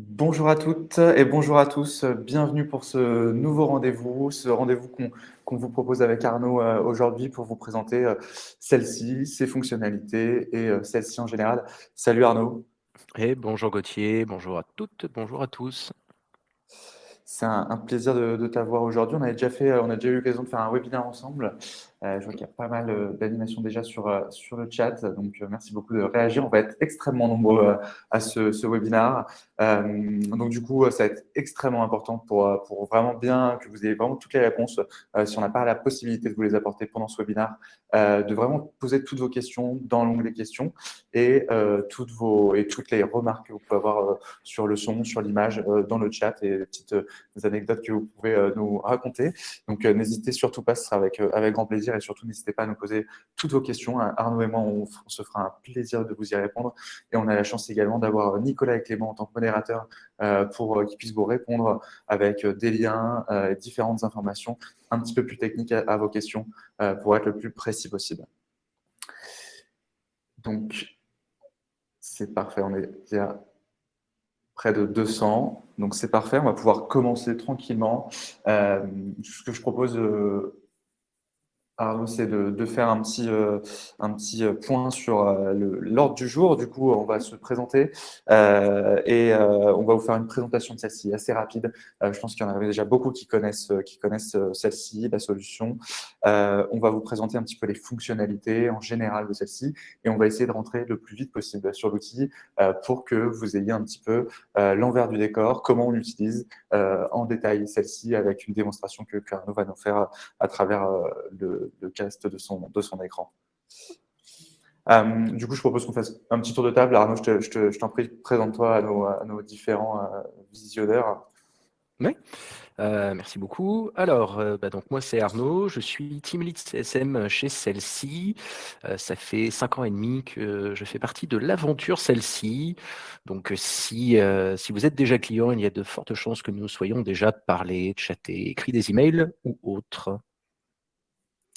Bonjour à toutes et bonjour à tous. Bienvenue pour ce nouveau rendez-vous, ce rendez-vous qu'on vous propose avec Arnaud euh, aujourd'hui pour vous présenter euh, celle-ci, ses fonctionnalités et euh, celle-ci en général. Salut Arnaud. Et bonjour Gauthier, bonjour à toutes, bonjour à tous. C'est un, plaisir de, t'avoir aujourd'hui. On, déjà fait, on a déjà eu l'occasion de faire un webinaire ensemble. Euh, je vois qu'il y a pas mal euh, d'animations déjà sur, euh, sur le chat, donc merci beaucoup de réagir. On va être extrêmement nombreux à ce, ce webinaire. donc du coup, ça va être extrêmement important pour, pour vraiment bien que vous ayez vraiment toutes les réponses. si on n'a pas la possibilité de vous les apporter pendant ce webinaire, de vraiment poser toutes vos questions dans l'onglet questions et, toutes vos, et toutes les remarques que vous pouvez avoir sur le son, sur l'image, dans le chat et les petites anecdotes que vous pouvez nous raconter. Donc n'hésitez surtout pas, ce sera avec, avec grand plaisir et surtout n'hésitez pas à nous poser toutes vos questions. Arnaud et moi, on, se fera un plaisir de vous y répondre et on a la chance également d'avoir Nicolas et Clément en tant que modérateurs euh, pour euh, qu'ils puissent vous répondre avec euh, des liens, et différentes informations un petit peu plus techniques à, vos questions pour être le plus précis possible. Donc, c'est parfait, on est déjà près de 200. Donc, c'est parfait, on va pouvoir commencer tranquillement. ce que je propose Arnaud, c'est de, faire un petit, euh, un petit euh, point sur euh, l'ordre du jour. Du coup, on va se présenter et on va vous faire une présentation de celle-ci assez rapide. je pense qu'il y en avait déjà beaucoup qui connaissent, qui connaissent celle-ci, la solution. on va vous présenter un petit peu les fonctionnalités en général de celle-ci et on va essayer de rentrer le plus vite possible sur l'outil pour que vous ayez un petit peu l'envers du décor, comment on l'utilise en détail celle-ci avec une démonstration que, que Arnaud va nous faire à travers le le cast de son, de son écran. Euh, du coup, je propose qu'on fasse un petit tour de table. Arnaud, je t'en prie, présente-toi à nos, à nos, différents euh, visionneurs. Oui, euh, merci beaucoup. Alors, bah, donc moi c'est Arnaud, je suis Team Lead CSM chez celle-ci. ça fait cinq ans et demi que je fais partie de l'aventure celle-ci. Donc, si, si vous êtes déjà client, il y a de fortes chances que nous soyons déjà parlé, chaté, écrit des emails ou autres.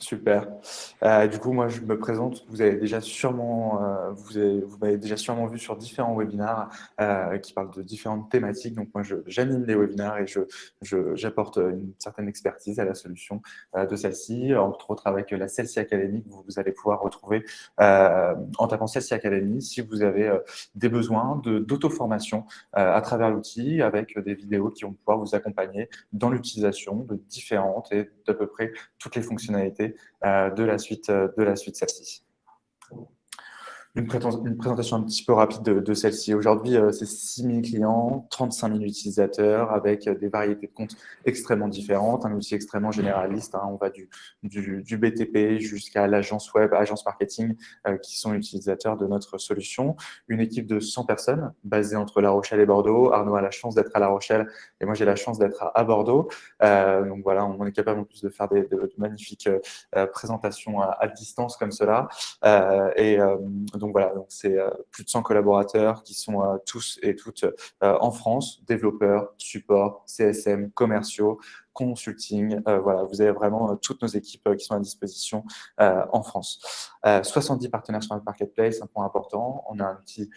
Super. Euh, du coup, moi, je me présente. Vous avez déjà sûrement, euh, vous, vous m'avez déjà sûrement vu sur différents webinaires euh, qui parlent de différentes thématiques. Donc, moi, j'anime les webinaires et je, j'apporte une certaine expertise à la solution de celle-ci, entre autres avec la Celsi Academy que vous, allez pouvoir retrouver en tapant Celsi Academy si vous avez des besoins de, d'auto-formation à travers l'outil avec des vidéos qui vont pouvoir vous accompagner dans l'utilisation de différentes et d'à peu près toutes les fonctionnalités euh, de la suite, euh, de la suite celle-ci. Une, présentation un petit peu rapide de, celle-ci. Aujourd'hui, euh, c'est 6 000 clients, 35 000 utilisateurs avec des variétés de comptes extrêmement différentes, un outil extrêmement généraliste. Hein. on va du, du, BTP jusqu'à l'agence web, agence marketing qui sont utilisateurs de notre solution. Une équipe de 100 personnes basée entre La Rochelle et Bordeaux. Arnaud a la chance d'être à La Rochelle et moi, j'ai la chance d'être à, Bordeaux. Euh, donc voilà, on est capable en plus de faire des, de, magnifiques euh, présentations à, distance comme cela. Euh, et donc voilà, c'est plus de 100 collaborateurs qui sont tous et toutes en France, développeurs, support, CSM, commerciaux, consulting. Euh, voilà, vous avez vraiment euh, toutes nos équipes euh, qui sont à disposition en France. 70 partenaires sur notre marketplace, un point important. On a un outil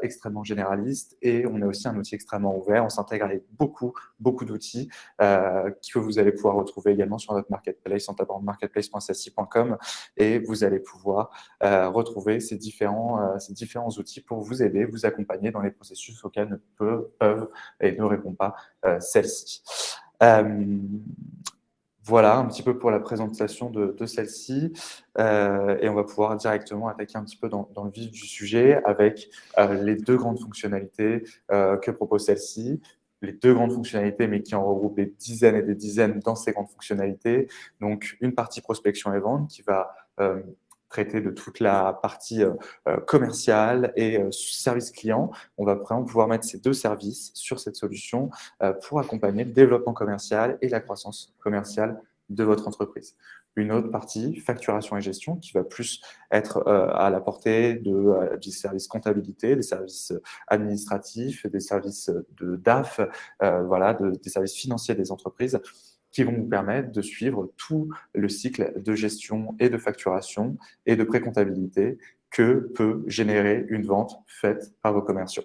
extrêmement généraliste et on a aussi un outil extrêmement ouvert. On s'intègre avec beaucoup, beaucoup d'outils que vous allez pouvoir retrouver également sur notre marketplace en tapant marketplace.sassi.com et vous allez pouvoir retrouver ces différents, ces différents outils pour vous aider, vous accompagner dans les processus auxquels ne peuvent, peuvent et ne répondent pas celles-ci. Euh, voilà un petit peu pour la présentation de, celle-ci. Euh, et on va pouvoir directement attaquer un petit peu dans, le vif du sujet avec euh, les deux grandes fonctionnalités que propose celle-ci. Les deux grandes fonctionnalités, mais qui en regroupent des dizaines et des dizaines dans ces grandes fonctionnalités. Donc, une partie prospection et vente qui va traiter de toute la partie euh, euh, commerciale et euh, service client. On va vraiment pouvoir mettre ces deux services sur cette solution pour accompagner le développement commercial et la croissance commerciale de votre entreprise. Une autre partie, facturation et gestion, qui va plus être à la portée de, des services comptabilité, des services administratifs, des services de DAF, voilà, des services financiers des entreprises qui vont vous permettre de suivre tout le cycle de gestion et de facturation et de précomptabilité que peut générer une vente faite par vos commerciaux.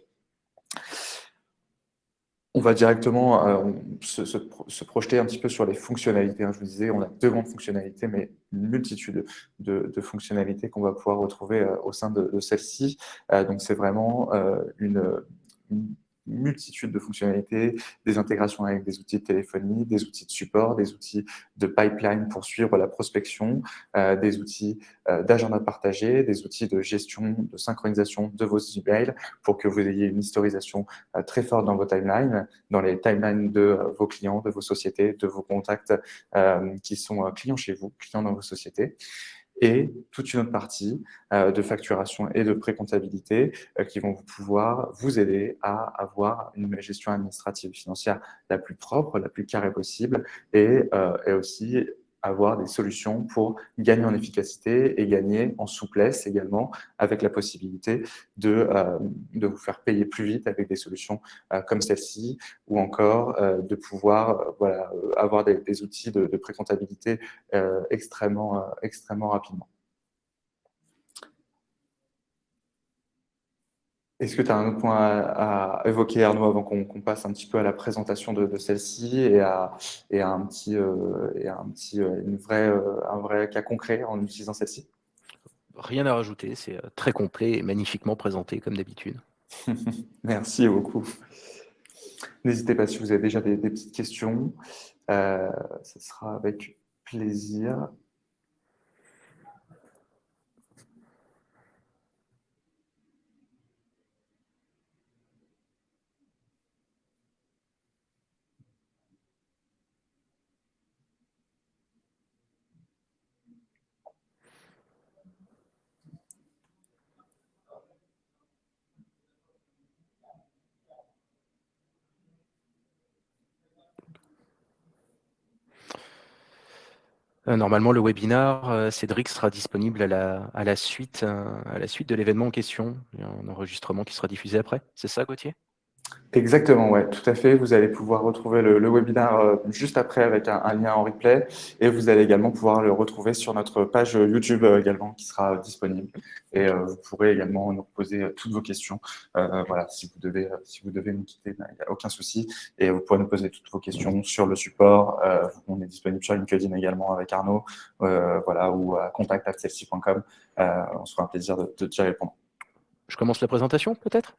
on va directement euh, se, projeter un petit peu sur les fonctionnalités. Hein. Je vous disais, on a deux grandes fonctionnalités, mais une multitude de, fonctionnalités qu'on va pouvoir retrouver euh, au sein de, celle-ci. Euh, donc, c'est vraiment une multitude de fonctionnalités, des intégrations avec des outils de téléphonie, des outils de support, des outils de pipeline pour suivre la prospection, euh, des outils euh, d'agenda partagé, des outils de gestion, de synchronisation de vos emails pour que vous ayez une historisation euh, très forte dans vos timelines, dans les timelines de vos clients, de vos sociétés, de vos contacts qui sont clients chez vous, clients dans vos sociétés et toute une autre partie euh, de facturation et de précomptabilité euh, qui vont pouvoir vous aider à avoir une gestion administrative financière la plus propre, la plus carrée possible et, euh, et aussi avoir des solutions pour gagner en efficacité et gagner en souplesse également, avec la possibilité de, euh, vous faire payer plus vite avec des solutions euh, comme celle-ci, ou encore euh, de pouvoir voilà, avoir des, des outils de, de précomptabilité extrêmement, extrêmement rapidement. Est-ce que tu as un autre point à, évoquer, Arnaud, avant qu'on passe un petit peu à la présentation de, celle-ci et à, et un petit, euh, et un, petit euh, une vraie, euh, un vrai cas concret en utilisant celle-ci? Rien à rajouter, c'est très complet et magnifiquement présenté comme d'habitude. Merci beaucoup. N'hésitez pas si vous avez déjà des, des petites questions, ce sera avec plaisir. Normalement, le webinar, euh, Cédric sera disponible à la, à la suite, euh, à la suite de l'événement en question. Il y a un enregistrement qui sera diffusé après. C'est ça, Gauthier? Exactement, ouais, tout à fait. Vous allez pouvoir retrouver le, le webinaire euh, juste après avec un, lien en replay et vous allez également pouvoir le retrouver sur notre page YouTube euh, également qui sera disponible. Et euh, vous pourrez également nous poser toutes vos questions. voilà, si vous devez, si vous devez nous quitter, ben, il n'y a aucun souci. Et vous pourrez nous poser toutes vos questions sur le support. on est disponible sur LinkedIn également avec Arnaud, voilà, ou à contact.celsi.com. on sera un plaisir de, de y répondre. Je commence la présentation peut-être?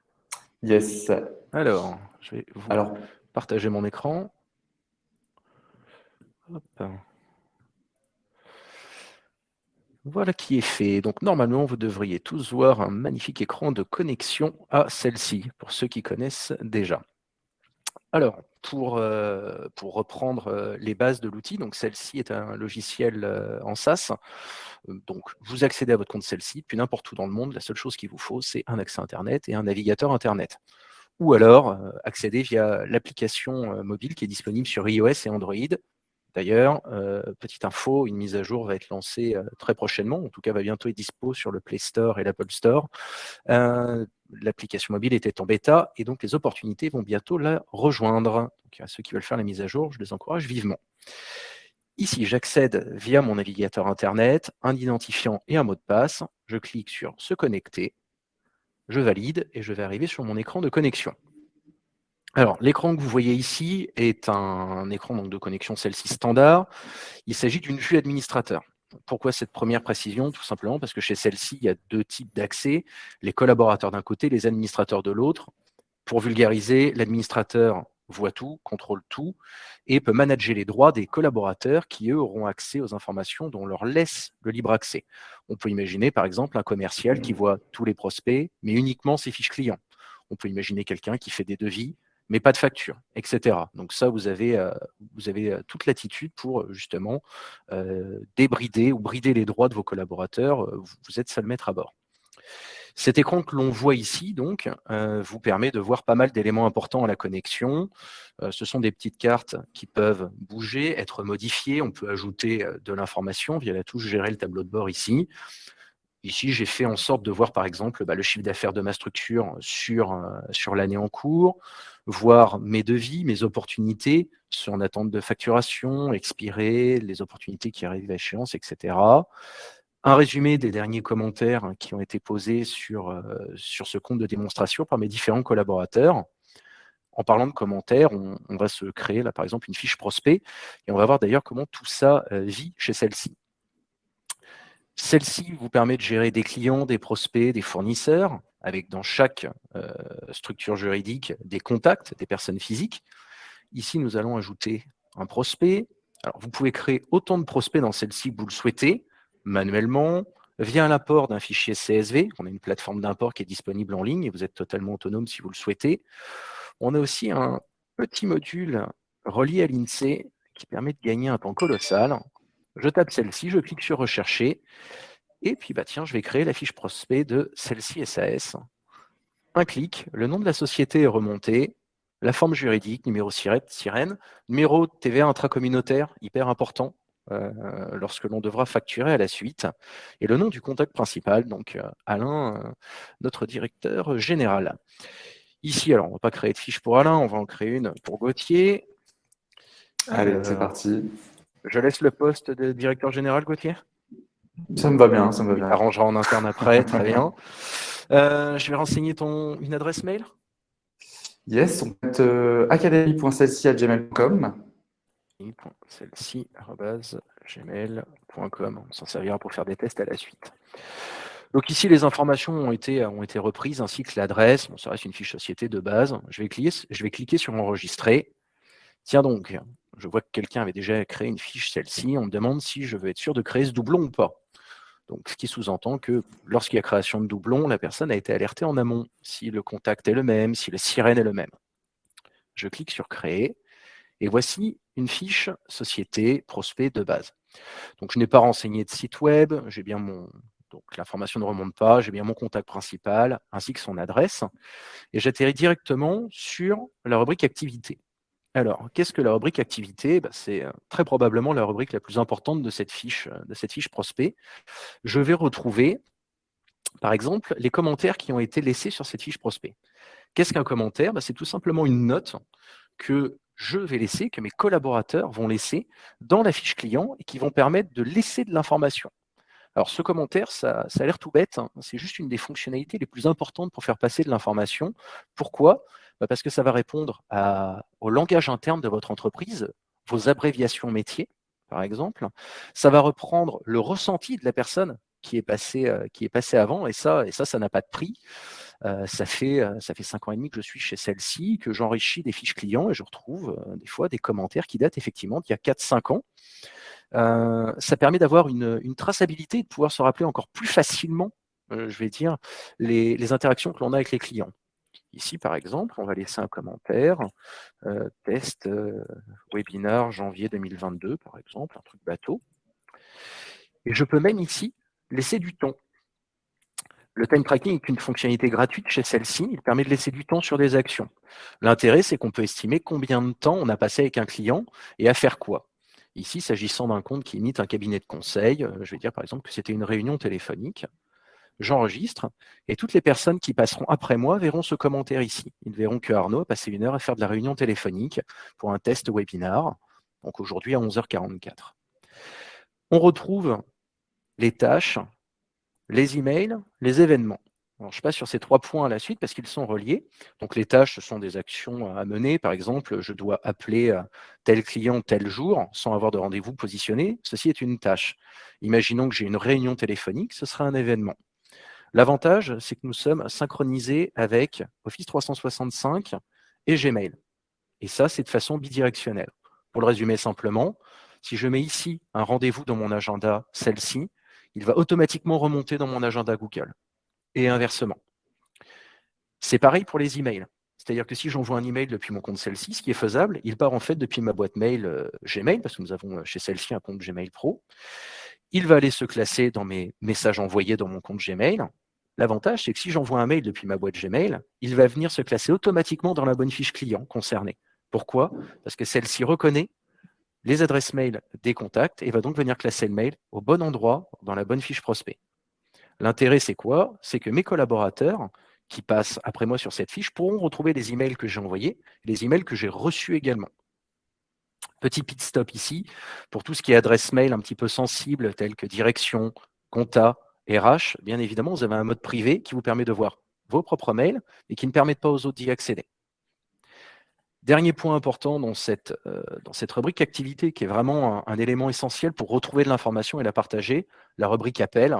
Yes. Alors, je vais Alors, partager mon écran. Voilà qui est fait. Donc normalement, vous devriez tous voir un magnifique écran de connexion à celle-ci, pour ceux qui connaissent déjà. Alors, pour, euh, pour reprendre euh, les bases de l'outil, donc celle-ci est un logiciel euh, en SaaS. Donc, vous accédez à votre compte celle-ci, puis n'importe où dans le monde, la seule chose qu'il vous faut, c'est un accès Internet et un navigateur Internet. Ou alors, accéder via l'application mobile qui est disponible sur iOS et Android. D'ailleurs, petite info, une mise à jour va être lancée très prochainement, en tout cas va bientôt être dispo sur le Play Store et l'Apple Store l'application mobile était en bêta et donc les opportunités vont bientôt la rejoindre. À ceux qui veulent faire la mise à jour, je les encourage vivement. Ici, j'accède via mon navigateur Internet, un identifiant et un mot de passe. Je clique sur « Se connecter », je valide et je vais arriver sur mon écran de connexion. Alors, l'écran que vous voyez ici est un écran donc, de connexion celle-ci standard. Il s'agit d'une vue administrateur. Pourquoi cette première précision? Tout simplement parce que chez celle-ci, il y a deux types d'accès, les collaborateurs d'un côté, les administrateurs de l'autre. Pour vulgariser, l'administrateur voit tout, contrôle tout, et peut manager les droits des collaborateurs qui, eux, auront accès aux informations dont on leur laisse le libre accès. On peut imaginer, par exemple, un commercial qui voit tous les prospects, mais uniquement ses fiches clients. On peut imaginer quelqu'un qui fait des devis, mais pas de facture, etc. Donc ça, vous avez, euh, vous avez euh, toute l'attitude pour euh, justement débrider ou brider les droits de vos collaborateurs. Vous êtes seul maître à bord. Cet écran que l'on voit ici, donc, vous permet de voir pas mal d'éléments importants à la connexion. ce sont des petites cartes qui peuvent bouger, être modifiées. On peut ajouter de l'information via la touche « Gérer le tableau de bord » ici. Ici, j'ai fait en sorte de voir, par exemple, bah, le chiffre d'affaires de ma structure sur, sur l'année en cours, voir mes devis, mes opportunités sur en attente de facturation, expirées, les opportunités qui arrivent à échéance, etc. Un résumé des derniers commentaires qui ont été posés sur, euh, sur ce compte de démonstration par mes différents collaborateurs. en parlant de commentaires, on, va se créer là par exemple une fiche prospect et on va voir d'ailleurs comment tout ça vit chez celle-ci. Celle-ci vous permet de gérer des clients, des prospects, des fournisseurs, avec dans chaque structure juridique des contacts, des personnes physiques. Ici, nous allons ajouter un prospect. Alors, vous pouvez créer autant de prospects dans celle-ci que vous le souhaitez, manuellement, via l'apport d'un fichier CSV. On a une plateforme d'import qui est disponible en ligne et vous êtes totalement autonome si vous le souhaitez. On a aussi un petit module relié à l'INSEE qui permet de gagner un temps colossal. Je tape celle-ci, je clique sur « Rechercher » et puis bah, tiens, je vais créer la fiche prospect de celle-ci SAS. Un clic, le nom de la société est remonté, la forme juridique, numéro sirène, numéro TVA intracommunautaire, hyper important, euh, lorsque l'on devra facturer à la suite, et le nom du contact principal, donc euh, Alain, euh, notre directeur général. Ici, alors on ne va pas créer de fiche pour Alain, on va en créer une pour Gauthier. Allez, c'est parti. Je laisse le poste de directeur général, Gauthier? Ça me va bien, ça me va bien. Arrangera en interne après, très bien. je vais renseigner ton, une adresse mail? Yes, on peut euh, academy.celsi.gmail.com. gmail.com. On s'en servira pour faire des tests à la suite. Donc ici, les informations ont été, ont été reprises, ainsi que l'adresse. Bon, ça reste une fiche société de base. Je vais, cliquer, je vais cliquer sur Enregistrer. Tiens donc, je vois que quelqu'un avait déjà créé une fiche, celle-ci. On me demande si je veux être sûr de créer ce doublon ou pas. Donc, ce qui sous-entend que lorsqu'il y a création de doublons, la personne a été alertée en amont, si le contact est le même, si le sirène est le même. Je clique sur Créer, et voici une fiche Société Prospect de base. Donc, je n'ai pas renseigné de site web, j'ai bien mon... Donc, l'information ne remonte pas, j'ai bien mon contact principal, ainsi que son adresse, et j'atterris directement sur la rubrique Activité. Alors, qu'est-ce que la rubrique activité? Bah, C'est euh, très probablement la rubrique la plus importante de cette fiche, euh, de cette fiche prospect. Je vais retrouver, par exemple, les commentaires qui ont été laissés sur cette fiche prospect. Qu'est-ce qu'un commentaire? Bah, C'est tout simplement une note que je vais laisser, que mes collaborateurs vont laisser dans la fiche client et qui vont permettre de laisser de l'information. Alors ce commentaire, ça, a l'air tout bête, hein. c'est juste une des fonctionnalités les plus importantes pour faire passer de l'information. Pourquoi? Parce que ça va répondre au langage interne de votre entreprise, vos abréviations métiers, par exemple. Ça va reprendre le ressenti de la personne qui est passée, euh, qui est passée avant, et ça, et ça, ça n'a pas de prix. Euh, ça, fait, euh, ça fait cinq ans et demi que je suis chez celle-ci, que j'enrichis des fiches clients et je retrouve des fois des commentaires qui datent effectivement d'il y a 4-5 ans. ça permet d'avoir une, traçabilité et de pouvoir se rappeler encore plus facilement, je vais dire, les interactions que l'on a avec les clients. Ici, par exemple, on va laisser un commentaire, euh, test euh, webinar janvier 2022, par exemple, un truc bateau. Et je peux même ici laisser du temps. Le time tracking est une fonctionnalité gratuite chez celle-ci. Il permet de laisser du temps sur des actions. L'intérêt, c'est qu'on peut estimer combien de temps on a passé avec un client et à faire quoi. Ici, s'agissant d'un compte qui imite un cabinet de conseil, euh, je vais dire par exemple que c'était une réunion téléphonique j'enregistre, et toutes les personnes qui passeront après moi verront ce commentaire ici. Ils verront que Arnaud a passé une heure à faire de la réunion téléphonique pour un test webinar, donc aujourd'hui à 11h44. On retrouve les tâches, les emails, les événements. je passe sur ces trois points à la suite parce qu'ils sont reliés. Donc, les tâches, ce sont des actions à mener. Par exemple, je dois appeler euh, tel client tel jour sans avoir de rendez-vous positionné. Ceci est une tâche. Imaginons que j'ai une réunion téléphonique, ce sera un événement. L'avantage, c'est que nous sommes synchronisés avec Office 365 et Gmail. Et ça, c'est de façon bidirectionnelle. Pour le résumer simplement, si je mets ici un rendez-vous dans mon agenda, celle-ci, il va automatiquement remonter dans mon agenda Google. Et inversement. C'est pareil pour les emails. C'est-à-dire que si j'envoie un email depuis mon compte celle-ci, ce qui est faisable, il part en fait depuis ma boîte mail euh, Gmail, parce que nous avons euh, chez celle-ci un compte Gmail Pro il va aller se classer dans mes messages envoyés dans mon compte Gmail. L'avantage, c'est que si j'envoie un mail depuis ma boîte Gmail, il va venir se classer automatiquement dans la bonne fiche client concernée. Pourquoi? Parce que celle-ci reconnaît les adresses mail des contacts et va donc venir classer le mail au bon endroit dans la bonne fiche prospect. L'intérêt, c'est quoi? C'est que mes collaborateurs qui passent après moi sur cette fiche pourront retrouver les emails que j'ai envoyés, les emails que j'ai reçus également. Petit pit stop ici, pour tout ce qui est adresse mail un petit peu sensible, tel que direction, compta, RH, bien évidemment, vous avez un mode privé qui vous permet de voir vos propres mails et qui ne permettent pas aux autres d'y accéder. Dernier point important dans cette, euh, dans cette rubrique activité, qui est vraiment un, élément essentiel pour retrouver de l'information et la partager, la rubrique appel.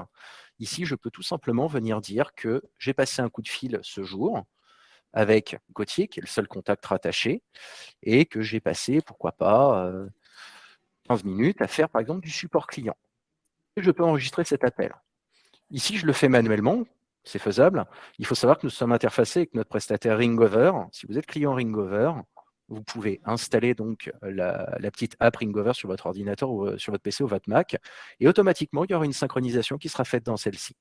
Ici, je peux tout simplement venir dire que j'ai passé un coup de fil ce jour avec Gauthier, qui est le seul contact rattaché, et que j'ai passé, pourquoi pas, 15 euh, minutes à faire par exemple du support client. Je peux enregistrer cet appel. Ici, je le fais manuellement, c'est faisable. Il faut savoir que nous sommes interfacés avec notre prestataire Ringover. Si vous êtes client Ringover, vous pouvez installer donc la, la, petite app Ringover sur votre ordinateur ou euh, sur votre PC ou votre Mac, et automatiquement, il y aura une synchronisation qui sera faite dans celle-ci.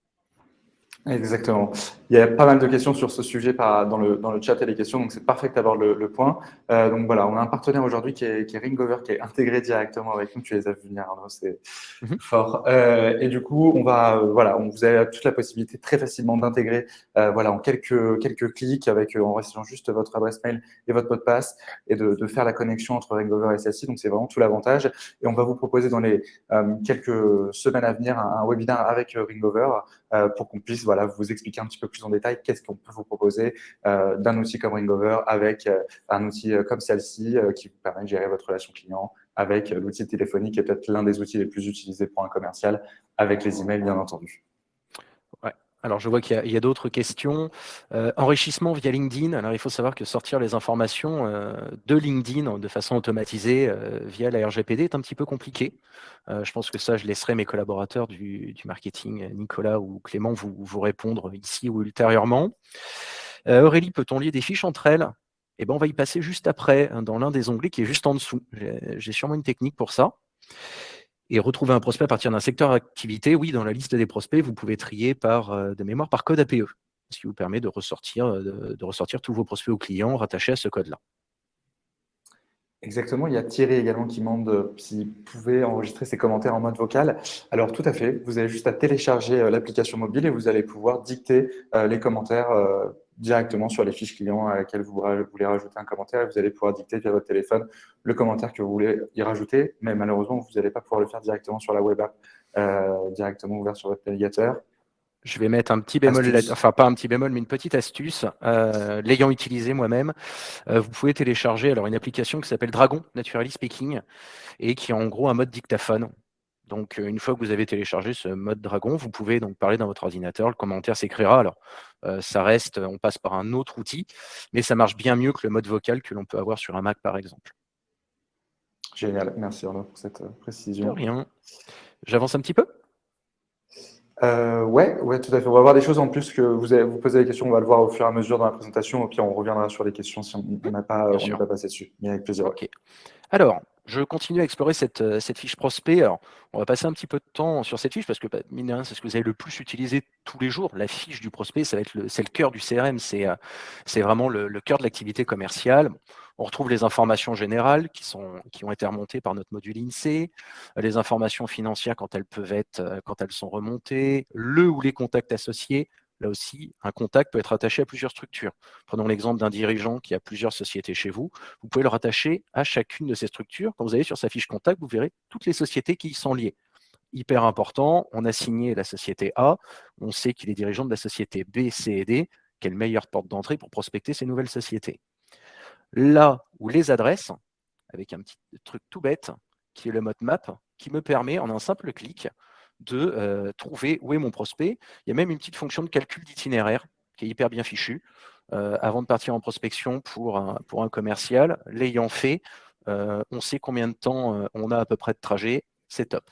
Exactement. Il y a pas mal de questions sur ce sujet dans, le, dans le chat et les questions, donc c'est parfait d'avoir le, le point. Euh, donc voilà, on a un partenaire aujourd'hui qui est, qui est, Ringover, qui est intégré directement avec nous. Tu les as vu venir, c'est mhm. fort. Euh, et du coup, on va, euh, voilà, on, vous avez toute la possibilité très facilement d'intégrer, euh, voilà, en quelques, quelques clics, avec en restant juste votre adresse mail et votre mot de passe, et de, de faire la connexion entre Ringover et celle-ci. Donc c'est vraiment tout l'avantage. Et on va vous proposer dans les quelques semaines à venir un, un webinaire avec Ringover pour qu'on puisse, voilà, vous expliquer un petit peu plus en détail qu'est-ce qu'on peut vous proposer euh, d'un outil comme Ringover avec euh, un outil euh, comme celle-ci qui vous permet de gérer votre relation client avec l'outil téléphonique qui est peut-être l'un des outils les plus utilisés pour un commercial avec les emails, bien entendu. Alors, je vois qu'il y a, d'autres questions. Euh, enrichissement via LinkedIn. Alors, il faut savoir que sortir les informations euh, de LinkedIn de façon automatisée euh, via la RGPD est un petit peu compliqué. je pense que ça, je laisserai mes collaborateurs du, marketing, Nicolas ou Clément, vous, répondre ici ou ultérieurement. Aurélie, peut-on lier des fiches entre elles? Eh bien, on va y passer juste après, hein, dans l'un des onglets qui est juste en dessous. J'ai sûrement une technique pour ça. Et retrouver un prospect à partir d'un secteur d'activité, oui, dans la liste des prospects, vous pouvez trier par, euh, de mémoire par code APE, ce qui vous permet de ressortir, euh, de, ressortir tous vos prospects aux clients rattachés à ce code-là. Exactement, il y a Thierry également qui demande euh, s'il pouvait enregistrer ses commentaires en mode vocal. Alors tout à fait, vous avez juste à télécharger l'application mobile et vous allez pouvoir dicter les commentaires directement sur les fiches clients à laquelle vous voulez rajouter un commentaire et vous allez pouvoir dicter via votre téléphone le commentaire que vous voulez y rajouter, mais malheureusement, vous n'allez pas pouvoir le faire directement sur la web app, euh, directement ouvert sur votre navigateur. Je vais mettre un petit bémol, enfin pas un petit bémol, mais une petite astuce. Euh, l'ayant utilisé moi-même, euh, vous pouvez télécharger alors une application qui s'appelle Dragon, Naturally Speaking, et qui est en gros un mode dictaphone. Donc, une fois que vous avez téléchargé ce mode Dragon, vous pouvez donc parler dans votre ordinateur, le commentaire s'écrira. Alors, ça reste, on passe par un autre outil, mais ça marche bien mieux que le mode vocal que l'on peut avoir sur un Mac, par exemple. Génial, merci Arnaud pour cette précision. rien. J'avance un petit peu? Euh, ouais, ouais, tout à fait. On va voir des choses en plus que vous, avez, vous posez des questions, on va le voir au fur et à mesure dans la présentation, et puis on reviendra sur les questions si on n'a pas, pas passé dessus. Mais avec plaisir. Ok. Alors, je continue à explorer cette, euh, cette, fiche prospect. Alors, on va passer un petit peu de temps sur cette fiche parce que, bah, mine c'est ce que vous avez le plus utilisé tous les jours. La fiche du prospect, ça va être le, c'est le cœur du CRM, c'est, euh, c'est vraiment le, cœur de l'activité commerciale. On retrouve les informations générales qui, sont, qui ont été remontées par notre module INSEE, les informations financières quand elles peuvent être, euh, quand elles sont remontées, le ou les contacts associés, Là aussi, un contact peut être attaché à plusieurs structures. Prenons l'exemple d'un dirigeant qui a plusieurs sociétés chez vous. Vous pouvez le rattacher à chacune de ces structures. Quand vous allez sur sa fiche contact, vous verrez toutes les sociétés qui y sont liées. Hyper important, on a signé la société A, on sait qu'il est dirigeant de la société B, C et D. Quelle meilleure porte d'entrée pour prospecter ces nouvelles sociétés Là où les adresses, avec un petit truc tout bête, qui est le mode map, qui me permet en un simple clic de euh, trouver où est mon prospect. Il y a même une petite fonction de calcul d'itinéraire qui est hyper bien fichue. Euh, avant de partir en prospection pour un, commercial, l'ayant fait, euh, on sait combien de temps on a à peu près de trajet, c'est top.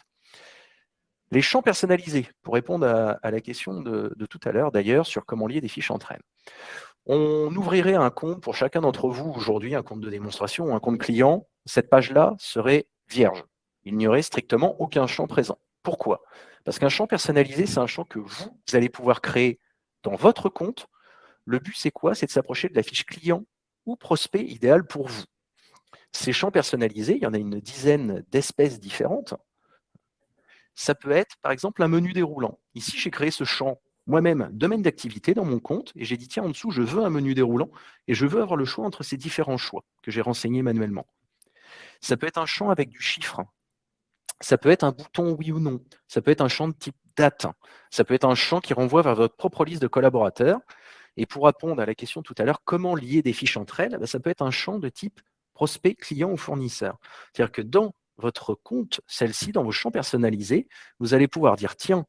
Les champs personnalisés, pour répondre à, la question de, de tout à l'heure d'ailleurs sur comment lier des fiches entre elles. On ouvrirait un compte pour chacun d'entre vous aujourd'hui, un compte de démonstration ou un compte client. Cette page-là serait vierge. Il n'y aurait strictement aucun champ présent. Pourquoi? Parce qu'un champ personnalisé, c'est un champ que vous, allez pouvoir créer dans votre compte. Le but, c'est quoi? C'est de s'approcher de la fiche client ou prospect idéal pour vous. Ces champs personnalisés, il y en a une dizaine d'espèces différentes. Ça peut être, par exemple, un menu déroulant. Ici, j'ai créé ce champ moi-même, domaine d'activité dans mon compte, et j'ai dit, tiens, en dessous, je veux un menu déroulant, et je veux avoir le choix entre ces différents choix que j'ai renseignés manuellement. Ça peut être un champ avec du chiffre. Ça peut être un bouton oui ou non. Ça peut être un champ de type date. Ça peut être un champ qui renvoie vers votre propre liste de collaborateurs. Et pour répondre à la question tout à l'heure, comment lier des fiches entre elles, ben, ça peut être un champ de type prospect, client ou fournisseur. C'est-à-dire que dans votre compte, celle-ci, dans vos champs personnalisés, vous allez pouvoir dire, tiens,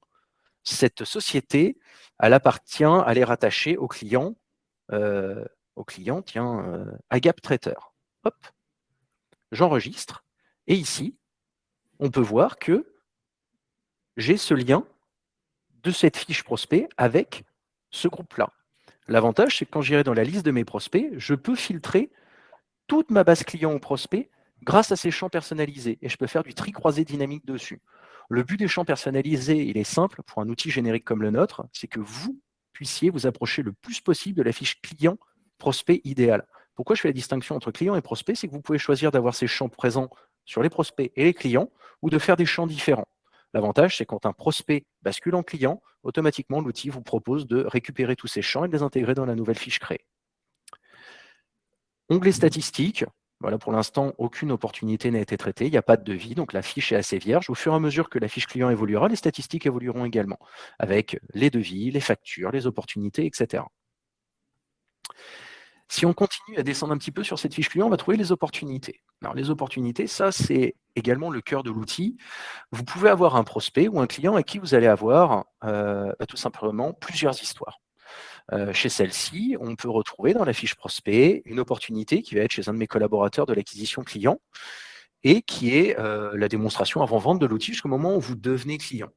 cette société, elle appartient, elle est rattachée au client, euh, au client, tiens, euh, Agap Traiteur. Hop, j'enregistre. Et ici, on peut voir que j'ai ce lien de cette fiche prospect avec ce groupe-là. L'avantage, c'est que quand j'irai dans la liste de mes prospects, je peux filtrer toute ma base client ou prospect grâce à ces champs personnalisés. Et je peux faire du tri croisé dynamique dessus. Le but des champs personnalisés, il est simple pour un outil générique comme le nôtre, c'est que vous puissiez vous approcher le plus possible de la fiche client prospect idéal. Pourquoi je fais la distinction entre client et prospect? C'est que vous pouvez choisir d'avoir ces champs présents sur les prospects et les clients ou de faire des champs différents. L'avantage, c'est quand un prospect bascule en client, automatiquement, l'outil vous propose de récupérer tous ces champs et de les intégrer dans la nouvelle fiche créée. Onglet statistiques. Voilà, pour l'instant, aucune opportunité n'a été traitée. Il n'y a pas de devis, donc la fiche est assez vierge. Au fur et à mesure que la fiche client évoluera, les statistiques évolueront également, avec les devis, les factures, les opportunités, etc. Si on continue à descendre un petit peu sur cette fiche client, on va trouver les opportunités. Alors, les opportunités, ça, c'est également le cœur de l'outil. Vous pouvez avoir un prospect ou un client à qui vous allez avoir euh, bah, tout simplement plusieurs histoires. Euh, chez celle-ci, on peut retrouver dans la fiche prospect une opportunité qui va être chez un de mes collaborateurs de l'acquisition client et qui est euh, la démonstration avant-vente de l'outil jusqu'au moment où vous devenez client.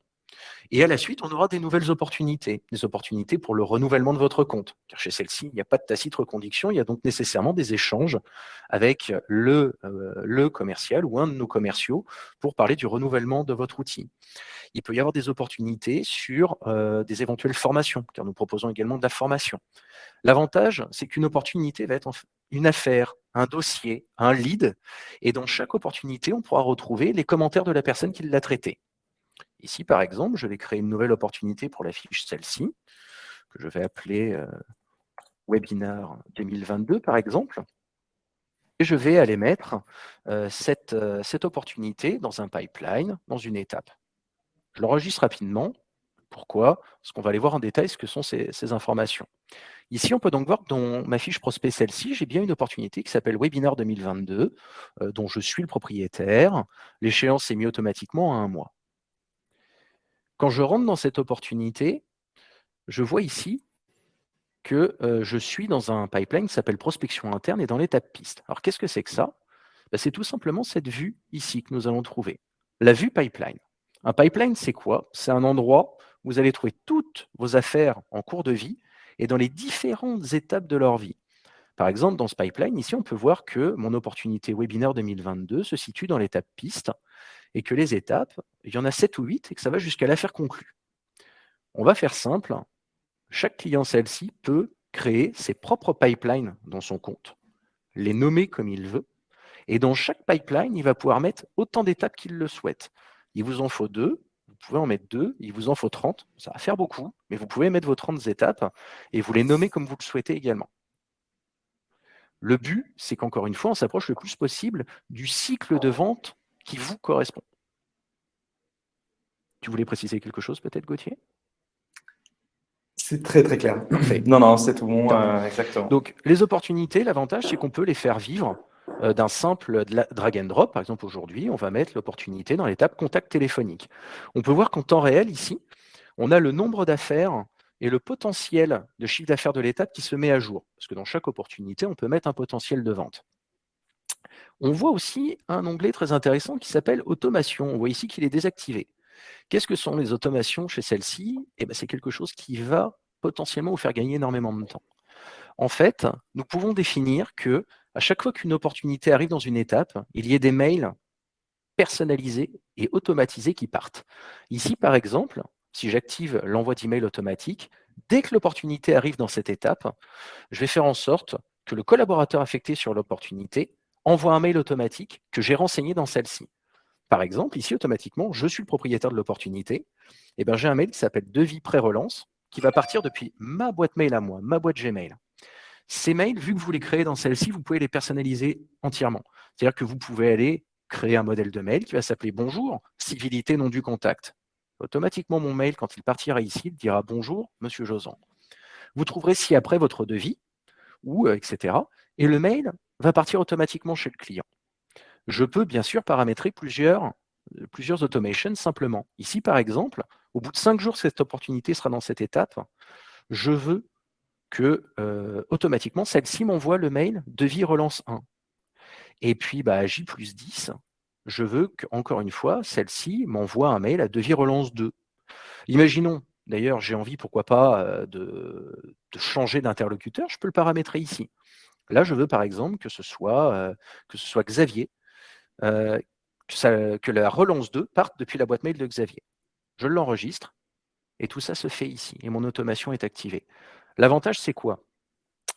Et à la suite, on aura des nouvelles opportunités, des opportunités pour le renouvellement de votre compte. Car chez celle-ci, il n'y a pas de tacite reconduction, il y a donc nécessairement des échanges avec le, euh, le commercial ou un de nos commerciaux pour parler du renouvellement de votre outil. Il peut y avoir des opportunités sur euh, des éventuelles formations, car nous proposons également de la formation. L'avantage, c'est qu'une opportunité va être une affaire, un dossier, un lead, et dans chaque opportunité, on pourra retrouver les commentaires de la personne qui l'a traité. Ici, par exemple, je vais créer une nouvelle opportunité pour la fiche celle-ci, que je vais appeler euh, Webinar 2022, par exemple. Et je vais aller mettre euh, cette, euh, cette opportunité dans un pipeline, dans une étape. Je l'enregistre rapidement. Pourquoi? Parce qu'on va aller voir en détail ce que sont ces, ces informations. Ici, on peut donc voir que dans ma fiche prospect celle-ci, j'ai bien une opportunité qui s'appelle Webinar 2022, dont je suis le propriétaire. L'échéance est mise automatiquement à un mois. Quand je rentre dans cette opportunité, je vois ici que euh, je suis dans un pipeline qui s'appelle prospection interne et dans l'étape piste. Alors, qu'est-ce que c'est que ça? Bah, C'est tout simplement cette vue ici que nous allons trouver, la vue pipeline. Un pipeline, c'est quoi? C'est un endroit où vous allez trouver toutes vos affaires en cours de vie et dans les différentes étapes de leur vie. Par exemple, dans ce pipeline, ici, on peut voir que mon opportunité webinaire 2022 se situe dans l'étape piste et que les étapes, il y en a 7 ou 8 et que ça va jusqu'à l'affaire conclue. On va faire simple. Chaque client celle-ci peut créer ses propres pipelines dans son compte, les nommer comme il veut. Et dans chaque pipeline, il va pouvoir mettre autant d'étapes qu'il le souhaite. Il vous en faut deux, vous pouvez en mettre deux, il vous en faut 30, ça va faire beaucoup, mais vous pouvez mettre vos 30 étapes et vous les nommer comme vous le souhaitez également. Le but, c'est qu'encore une fois, on s'approche le plus possible du cycle de vente qui vous correspond. Tu voulais préciser quelque chose peut-être, Gauthier? C'est très très clair. Non, non, c'est tout bon, euh, exactement. Donc, les opportunités, l'avantage, c'est qu'on peut les faire vivre euh, d'un simple drag and drop. Par exemple, aujourd'hui, on va mettre l'opportunité dans l'étape contact téléphonique. On peut voir qu'en temps réel, ici, on a le nombre d'affaires et le potentiel de chiffre d'affaires de l'étape qui se met à jour. Parce que dans chaque opportunité, on peut mettre un potentiel de vente. On voit aussi un onglet très intéressant qui s'appelle Automation. On voit ici qu'il est désactivé. Qu'est-ce que sont les automations chez celle-ci? Eh ben, C'est quelque chose qui va potentiellement vous faire gagner énormément de temps. En fait, nous pouvons définir que à chaque fois qu'une opportunité arrive dans une étape, il y ait des mails personnalisés et automatisés qui partent. Ici, par exemple, si j'active l'envoi d'email automatique, dès que l'opportunité arrive dans cette étape, je vais faire en sorte que le collaborateur affecté sur l'opportunité envoie un mail automatique que j'ai renseigné dans celle-ci. Par exemple, ici, automatiquement, je suis le propriétaire de l'opportunité, eh ben, j'ai un mail qui s'appelle devis pré-relance, qui va partir depuis ma boîte mail à moi, ma boîte Gmail. Ces mails, vu que vous les créez dans celle-ci, vous pouvez les personnaliser entièrement. C'est-à-dire que vous pouvez aller créer un modèle de mail qui va s'appeler « Bonjour, civilité non du contact ». Automatiquement, mon mail, quand il partira ici, dira « Bonjour, Monsieur Josan ». Vous trouverez ci-après votre devis, ou euh, etc. Et le mail va partir automatiquement chez le client. Je peux bien sûr paramétrer plusieurs, euh, plusieurs automations simplement. Ici, par exemple, au bout de cinq jours, cette opportunité sera dans cette étape. Je veux que euh, automatiquement, celle-ci m'envoie le mail devis relance 1. Et puis, bah, J plus 10, je veux qu'encore une fois, celle-ci m'envoie un mail à devis relance 2. Imaginons, d'ailleurs, j'ai envie, pourquoi pas, euh, de, changer d'interlocuteur, je peux le paramétrer ici. Là, je veux par exemple que ce soit, euh, Xavier, que, que la relance 2 parte depuis la boîte mail de Xavier. Je l'enregistre, et tout ça se fait ici, et mon automation est activée. L'avantage, c'est quoi?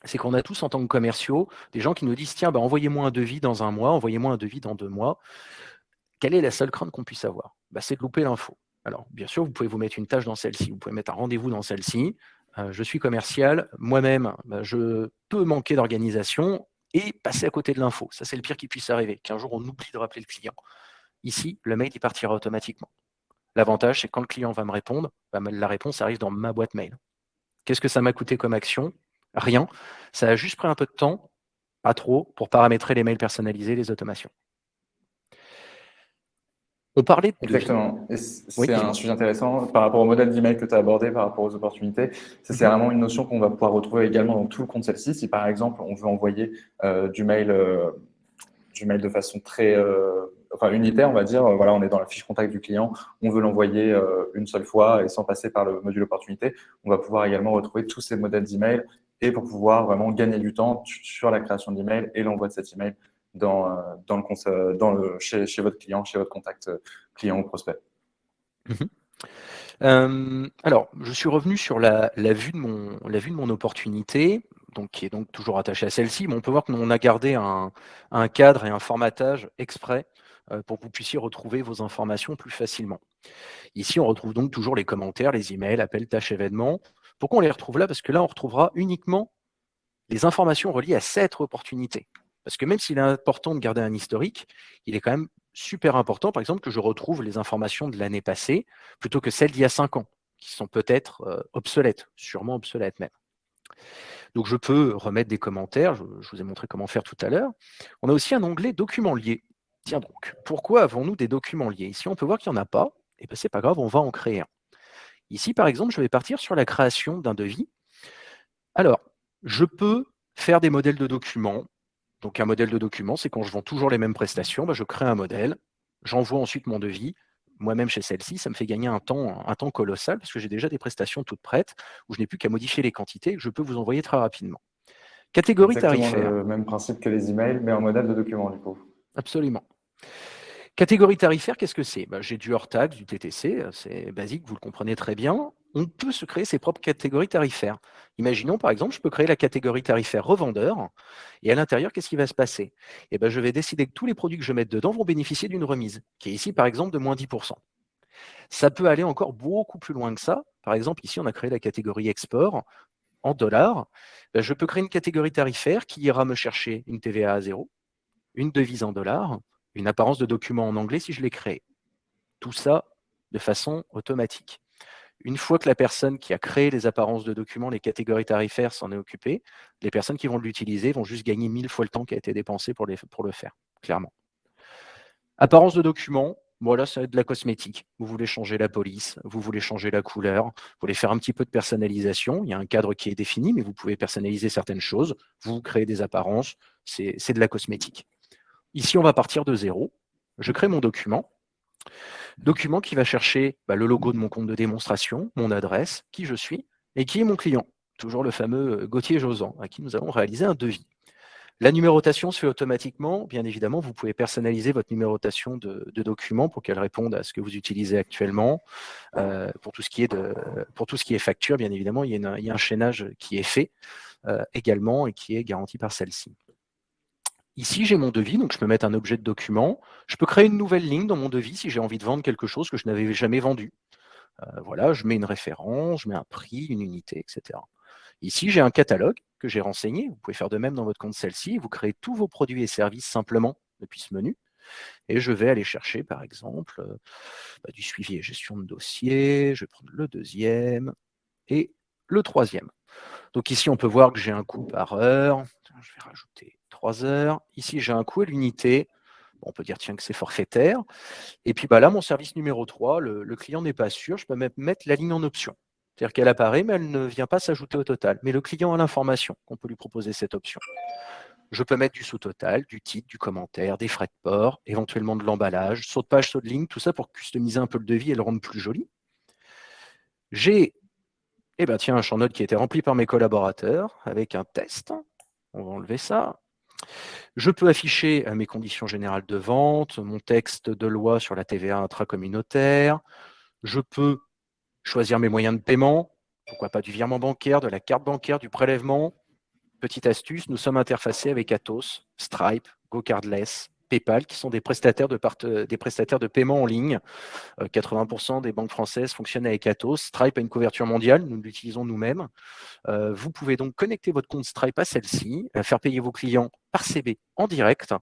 C'est qu'on a tous, en tant que commerciaux, des gens qui nous disent, tiens, bah, envoyez-moi un devis dans un mois, envoyez-moi un devis dans deux mois. Quelle est la seule crainte qu'on puisse avoir? Bah, C'est de louper l'info. Alors, bien sûr, vous pouvez vous mettre une tâche dans celle-ci, vous pouvez mettre un rendez-vous dans celle-ci. Euh, je suis commercial, moi-même, bah, je peux manquer d'organisation et passer à côté de l'info. Ça, c'est le pire qui puisse arriver, qu'un jour, on oublie de rappeler le client. Ici, le mail, il partira automatiquement. L'avantage, c'est quand le client va me répondre, la réponse arrive dans ma boîte mail. Qu'est-ce que ça m'a coûté comme action? Rien. Ça a juste pris un peu de temps, pas trop, pour paramétrer les mails personnalisés, les automations. On parlait de... Exactement. C'est un sujet intéressant par rapport au modèle d'email que tu as abordé, par rapport aux opportunités. C'est mhm. vraiment une notion qu'on va pouvoir retrouver également dans tout le compte celle-ci. Si par exemple, on veut envoyer euh, du, mail, euh, du mail de façon très euh, enfin unitaire, on va dire, voilà, on est dans la fiche contact du client, on veut l'envoyer une seule fois et sans passer par le module opportunité, on va pouvoir également retrouver tous ces modèles d'email et pour pouvoir vraiment gagner du temps sur la création d'email et l'envoi de cet email dans, euh, dans le, dans le, chez, votre client, chez votre contact euh, client ou prospect. Mhm. alors, je suis revenu sur la, vue de mon, la vue de mon opportunité donc, qui est donc toujours attaché à celle-ci, mais on peut voir qu'on a gardé un, cadre et un formatage exprès euh, pour que vous puissiez retrouver vos informations plus facilement. Ici, on retrouve donc toujours les commentaires, les emails, appels, tâches, événements. Pourquoi on les retrouve là? Parce que là, on retrouvera uniquement les informations reliées à cette opportunité. Parce que même s'il est important de garder un historique, il est quand même super important, par exemple, que je retrouve les informations de l'année passée plutôt que celles d'il y a cinq ans, qui sont peut-être euh, obsolètes, sûrement obsolètes même. Donc, je peux remettre des commentaires, je, vous ai montré comment faire tout à l'heure. On a aussi un onglet documents liés. Tiens donc, pourquoi avons-nous des documents liés? Ici, on peut voir qu'il n'y en a pas. Et eh bien, ce n'est pas grave, on va en créer un. Ici, par exemple, je vais partir sur la création d'un devis. Alors, je peux faire des modèles de documents. Donc, un modèle de document, c'est quand je vends toujours les mêmes prestations, ben, je crée un modèle, j'envoie ensuite mon devis, moi-même chez celle-ci, ça me fait gagner un temps, un temps colossal parce que j'ai déjà des prestations toutes prêtes où je n'ai plus qu'à modifier les quantités que je peux vous envoyer très rapidement. Catégorie Exactement tarifaire. le même principe que les emails, mais en modèle de document du coup. Absolument. Catégorie tarifaire, qu'est-ce que c'est? Bah, J'ai du hors-taxe, du TTC, c'est basique, vous le comprenez très bien. On peut se créer ses propres catégories tarifaires. Imaginons par exemple, je peux créer la catégorie tarifaire revendeur, et à l'intérieur, qu'est-ce qui va se passer? Eh ben, Je vais décider que tous les produits que je mette dedans vont bénéficier d'une remise, qui est ici par exemple de moins 10%. Ça peut aller encore beaucoup plus loin que ça. Par exemple, ici, on a créé la catégorie export en dollars. Ben, je peux créer une catégorie tarifaire qui ira me chercher une TVA à zéro, une devise en dollars, une apparence de document en anglais si je l'ai créé. Tout ça de façon automatique. Une fois que la personne qui a créé les apparences de documents, les catégories tarifaires s'en est occupée, les personnes qui vont l'utiliser vont juste gagner mille fois le temps qui a été dépensé pour, le faire, clairement. Apparence de documents, voilà, ça va être de la cosmétique. Vous voulez changer la police, vous voulez changer la couleur, vous voulez faire un petit peu de personnalisation. Il y a un cadre qui est défini, mais vous pouvez personnaliser certaines choses. Vous créez des apparences, c'est de la cosmétique. Ici, on va partir de zéro. Je crée mon document. Document qui va chercher bah, le logo de mon compte de démonstration, mon adresse, qui je suis, et qui est mon client. Toujours le fameux euh, Gauthier Josan, à qui nous allons réaliser un devis. La numérotation se fait automatiquement. Bien évidemment, vous pouvez personnaliser votre numérotation de, document pour qu'elle réponde à ce que vous utilisez actuellement. Euh, pour, tout ce qui est de, pour tout ce qui est facture, bien évidemment, il y a, un chaînage qui est fait euh, également et qui est garanti par celle-ci. Ici, j'ai mon devis, donc je peux mettre un objet de document. Je peux créer une nouvelle ligne dans mon devis si j'ai envie de vendre quelque chose que je n'avais jamais vendu. Euh, voilà, je mets une référence, je mets un prix, une unité, etc. Ici, j'ai un catalogue que j'ai renseigné. Vous pouvez faire de même dans votre compte celle-ci. Vous créez tous vos produits et services simplement depuis ce menu. Et je vais aller chercher, par exemple, euh, bah, du suivi et gestion de dossier. Je vais prendre le deuxième et le troisième. Donc ici, on peut voir que j'ai un coût par heure. Je vais rajouter 3 heures. Ici, j'ai un coût à l'unité. on peut dire tiens que c'est forfaitaire. Et puis bah, là, mon service numéro 3, le, client n'est pas sûr. Je peux même mettre la ligne en option. C'est-à-dire qu'elle apparaît, mais elle ne vient pas s'ajouter au total. Mais le client a l'information qu'on peut lui proposer cette option. Je peux mettre du sous-total, du titre, du commentaire, des frais de port, éventuellement de l'emballage, saut de page, saut de ligne, tout ça pour customiser un peu le devis et le rendre plus joli. J'ai eh ben, tiens, un champ note qui a été rempli par mes collaborateurs avec un test. On va enlever ça. Je peux afficher euh, mes conditions générales de vente, mon texte de loi sur la TVA intracommunautaire. Je peux choisir mes moyens de paiement, pourquoi pas du virement bancaire, de la carte bancaire, du prélèvement. Petite astuce, nous sommes interfacés avec Atos, Stripe, GoCardless, PayPal, qui sont des prestataires de, euh, des prestataires de paiement en ligne. 80% euh, des banques françaises fonctionnent avec Atos. Stripe a une couverture mondiale, nous l'utilisons nous-mêmes. Euh, vous pouvez donc connecter votre compte Stripe à celle-ci, faire payer vos clients par CB en direct.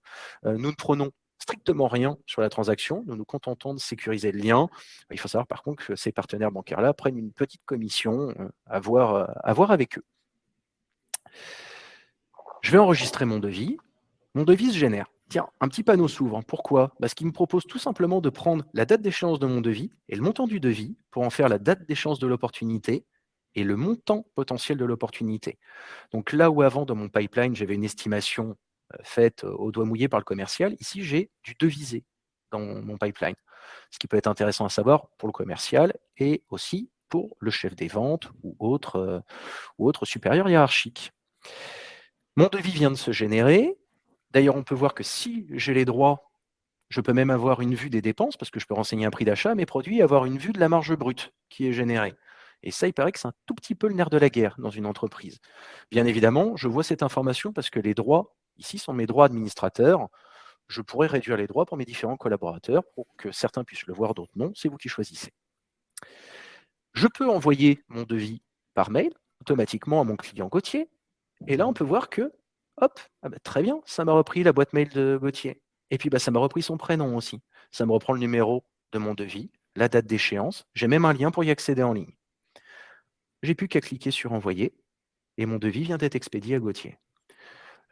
nous ne prenons strictement rien sur la transaction. Nous nous contentons de sécuriser le lien. Il faut savoir par contre que ces partenaires bancaires-là prennent une petite commission à voir, à voir avec eux. Je vais enregistrer mon devis. Mon devis se génère. Tiens, un petit panneau s'ouvre. Pourquoi? Parce qu'il me propose tout simplement de prendre la date d'échéance de mon devis et le montant du devis pour en faire la date d'échéance de l'opportunité et le montant potentiel de l'opportunité. Donc là où avant, dans mon pipeline, j'avais une estimation euh, faite euh, au doigt mouillé par le commercial, ici, j'ai du devisé dans mon pipeline. Ce qui peut être intéressant à savoir pour le commercial et aussi pour le chef des ventes ou autre, euh, ou autre supérieur hiérarchique. Mon devis vient de se générer. D'ailleurs, on peut voir que si j'ai les droits, je peux même avoir une vue des dépenses, parce que je peux renseigner un prix d'achat mes produits avoir une vue de la marge brute qui est générée. Et ça, il paraît que c'est un tout petit peu le nerf de la guerre dans une entreprise. Bien évidemment, je vois cette information parce que les droits, ici, sont mes droits administrateurs. Je pourrais réduire les droits pour mes différents collaborateurs pour que certains puissent le voir, d'autres non. C'est vous qui choisissez. Je peux envoyer mon devis par mail automatiquement à mon client Gauthier. Et là, on peut voir que Hop, ah bah, très bien, ça m'a repris la boîte mail de Gauthier. Et puis, bah, ça m'a repris son prénom aussi. Ça me reprend le numéro de mon devis, la date d'échéance. J'ai même un lien pour y accéder en ligne. J'ai plus qu'à cliquer sur Envoyer et mon devis vient d'être expédié à Gauthier.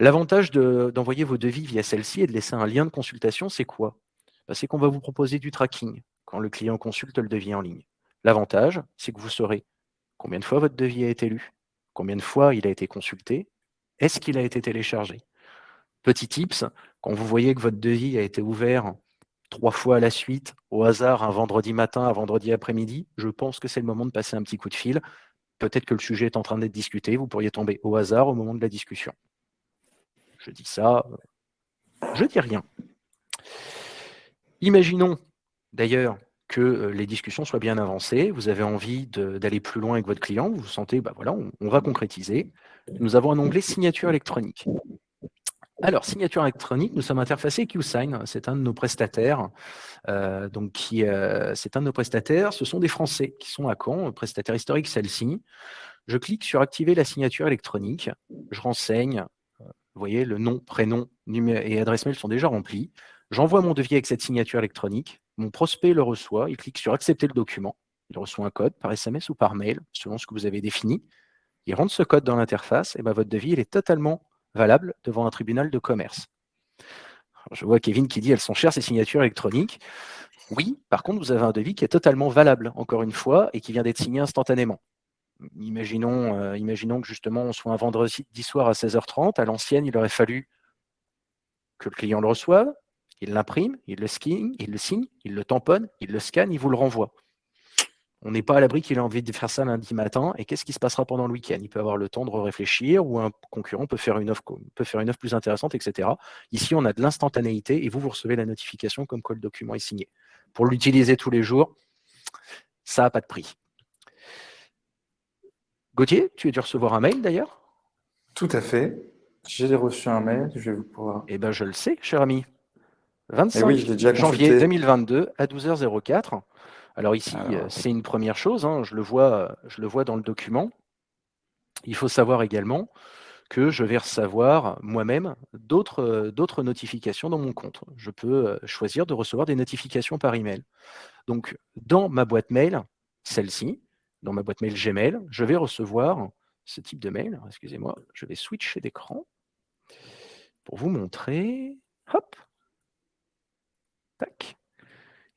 L'avantage d'envoyer vos devis via celle-ci et de laisser un lien de consultation, c'est quoi? Bah, C'est qu'on va vous proposer du tracking quand le client consulte le devis en ligne. L'avantage, c'est que vous saurez combien de fois votre devis a été lu, combien de fois il a été consulté, est-ce qu'il a été téléchargé? Petit tips, quand vous voyez que votre devis a été ouvert trois fois à la suite, au hasard, un vendredi matin, un vendredi après-midi, je pense que c'est le moment de passer un petit coup de fil. Peut-être que le sujet est en train d'être discuté, vous pourriez tomber au hasard au moment de la discussion. Je dis ça, je dis rien. Imaginons d'ailleurs que euh, les discussions soient bien avancées, vous avez envie d'aller plus loin avec votre client, vous vous sentez, bah voilà, on, va concrétiser. Nous avons un onglet signature électronique. Alors, signature électronique, nous sommes interfacés QSign, c'est un de nos prestataires. Euh, donc, euh, c'est un de nos prestataires, ce sont des Français qui sont à Caen, prestataire historique celle-ci. Je clique sur activer la signature électronique, je renseigne, vous voyez, le nom, prénom et adresse mail sont déjà remplis. J'envoie mon devis avec cette signature électronique. Mon prospect le reçoit, il clique sur accepter le document. Il reçoit un code par SMS ou par mail, selon ce que vous avez défini. Il rentre ce code dans l'interface, et ben votre devis il est totalement valable devant un tribunal de commerce. je vois Kevin qui dit elles sont chères ces signatures électroniques. Oui, par contre, vous avez un devis qui est totalement valable, encore une fois, et qui vient d'être signé instantanément. Imaginons, euh, que justement on soit un vendredi soir à 16h30. À l'ancienne, il aurait fallu que le client le reçoive, il l'imprime, il le il le signe, il le tamponne, il le scanne, il vous le renvoie. On n'est pas à l'abri qu'il ait envie de faire ça lundi matin. Et qu'est-ce qui se passera pendant le week-end? Il peut avoir le temps de réfléchir ou un concurrent peut faire, une offre, peut faire une offre plus intéressante, etc. Ici, on a de l'instantanéité et vous, vous recevez la notification comme quoi le document est signé. Pour l'utiliser tous les jours, ça n'a pas de prix. Gauthier, tu as dû recevoir un mail d'ailleurs? Tout à fait. J'ai reçu un mail, je vais vous pouvoir. Eh bien, je le sais, cher ami. 25 eh janvier 2022 à 12h04. Alors ici, euh, c'est une première chose, hein, je, le vois, je le vois dans le document. Il faut savoir également que je vais recevoir moi-même d'autres notifications dans mon compte. Je peux euh, choisir de recevoir des notifications par email. Donc, dans ma boîte mail, celle-ci, dans ma boîte mail Gmail, je vais recevoir ce type de mail. Excusez-moi, je vais switcher d'écran pour vous montrer. Hop. Tac.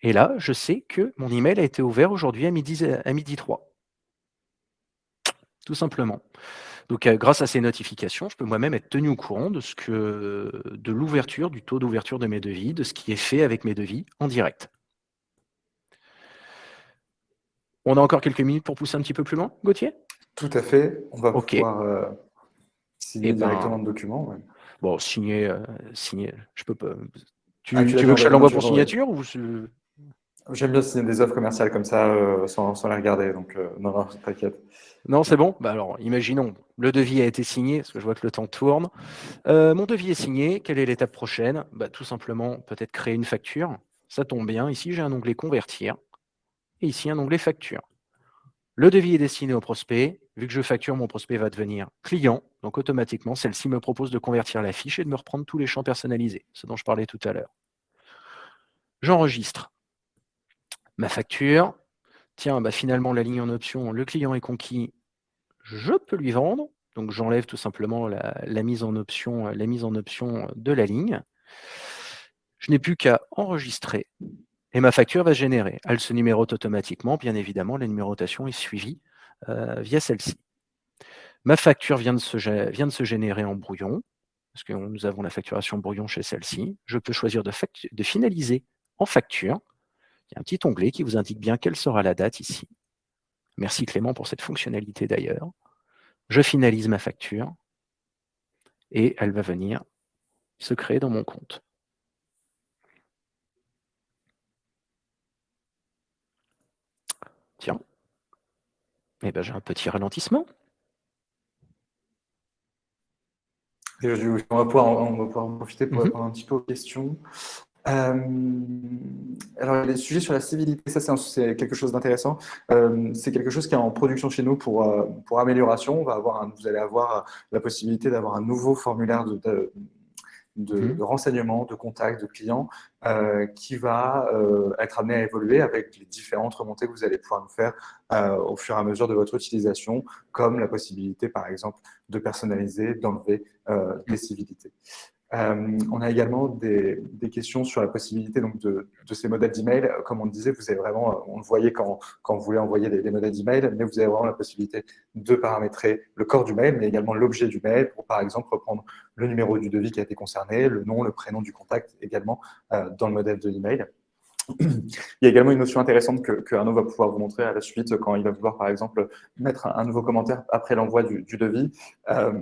Et là, je sais que mon email a été ouvert aujourd'hui à midi, à midi 3. Tout simplement. Donc, euh, grâce à ces notifications, je peux moi-même être tenu au courant de, ce que, de l'ouverture, du taux d'ouverture de mes devis, de ce qui est fait avec mes devis en direct. On a encore quelques minutes pour pousser un petit peu plus loin, Gauthier? Tout à fait. On va pouvoir euh, signer eh ben, directement le document. Bon, signer, euh, signer, je peux pas. Tu, ah, veux que je l'envoie pour signature ou J'aime bien signer des offres commerciales comme ça euh, sans, les regarder, donc euh, non, non, t'inquiète. Non, c'est bon? Bah alors, imaginons, le devis a été signé, parce que je vois que le temps tourne. Euh, mon devis est signé. Quelle est l'étape prochaine? Bah, Tout simplement, peut-être créer une facture. Ça tombe bien. Ici, j'ai un onglet Convertir. Et ici, un onglet Facture. Le devis est destiné au prospect. Vu que je facture, mon prospect va devenir client. Donc, automatiquement, celle-ci me propose de convertir la fiche et de me reprendre tous les champs personnalisés, ce dont je parlais tout à l'heure. J'enregistre ma facture. Tiens, bah, finalement, la ligne en option, le client est conquis, je peux lui vendre. Donc, j'enlève tout simplement la, mise en option, la mise en option de la ligne. Je n'ai plus qu'à enregistrer et ma facture va se générer. Elle se numérote automatiquement. Bien évidemment, la numérotation est suivie euh, via celle-ci. Ma facture vient de, se, générer en brouillon, parce que nous avons la facturation brouillon chez celle-ci. Je peux choisir de finaliser en facture. Il y a un petit onglet qui vous indique bien quelle sera la date ici. Merci Clément pour cette fonctionnalité d'ailleurs. Je finalise ma facture et elle va venir se créer dans mon compte. Tiens, eh ben, j'ai un petit ralentissement. on, va pouvoir, en profiter pour mhm. répondre un petit peu aux questions. Euh, alors, les sujets sur la civilité, ça c'est quelque chose d'intéressant. Euh, c'est quelque chose qui est en production chez nous pour, euh, pour amélioration. On va avoir vous allez avoir la possibilité d'avoir un nouveau formulaire de, de, de, mmh. renseignements, de contacts, de clients qui va être amené à évoluer avec les différentes remontées que vous allez pouvoir nous faire au fur et à mesure de votre utilisation, comme la possibilité, par exemple, de personnaliser, d'enlever des civilités. Euh, on a également des, questions sur la possibilité donc, de, ces modèles d'email. Comme on le disait, vous avez vraiment, on le voyait quand, quand vous voulez envoyer des, modèles d'email, mais vous avez vraiment la possibilité de paramétrer le corps du mail, mais également l'objet du mail pour, par exemple, reprendre le numéro du devis qui a été concerné, le nom, le prénom du contact également euh, dans le modèle de l'email. Il y a également une notion intéressante que, Arnaud va pouvoir vous montrer à la suite quand il va vouloir, par exemple, mettre un, nouveau commentaire après l'envoi du, devis. Euh,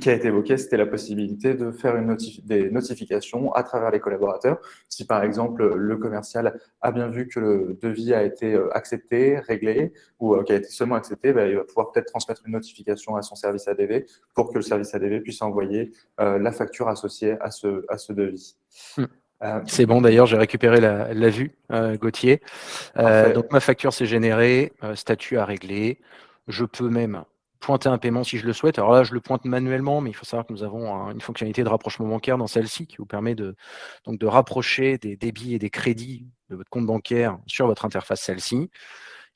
qui a été évoqué, c'était la possibilité de faire une des notifications à travers les collaborateurs. Si par exemple le commercial a bien vu que le devis a été euh, accepté, réglé, ou euh, qui a été seulement accepté, ben, il va pouvoir peut-être transmettre une notification à son service ADV pour que le service ADV puisse envoyer euh, la facture associée à ce, à ce devis. Hmm. C'est bon, d'ailleurs, j'ai récupéré la, vue, Gauthier. donc, ma facture s'est générée, statut à régler. Je peux même pointer un paiement si je le souhaite. Alors là, je le pointe manuellement, mais il faut savoir que nous avons une fonctionnalité de rapprochement bancaire dans celle-ci qui vous permet de, donc de rapprocher des débits et des crédits de votre compte bancaire sur votre interface celle-ci.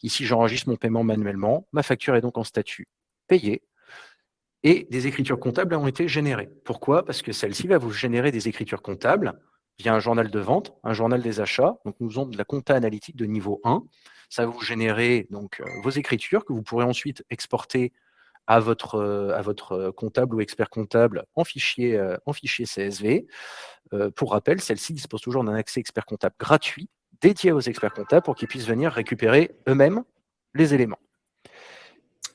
Ici, j'enregistre mon paiement manuellement. Ma facture est donc en statut payé. Et des écritures comptables ont été générées. Pourquoi? Parce que celle-ci va vous générer des écritures comptables via un journal de vente, un journal des achats. Donc, nous avons de la compta analytique de niveau 1. Ça va vous générer donc, euh, vos écritures que vous pourrez ensuite exporter à votre, euh, à votre euh, comptable ou expert comptable en fichier, euh, en fichier CSV. pour rappel, celle-ci dispose toujours d'un accès expert comptable gratuit dédié aux experts comptables pour qu'ils puissent venir récupérer eux-mêmes les éléments.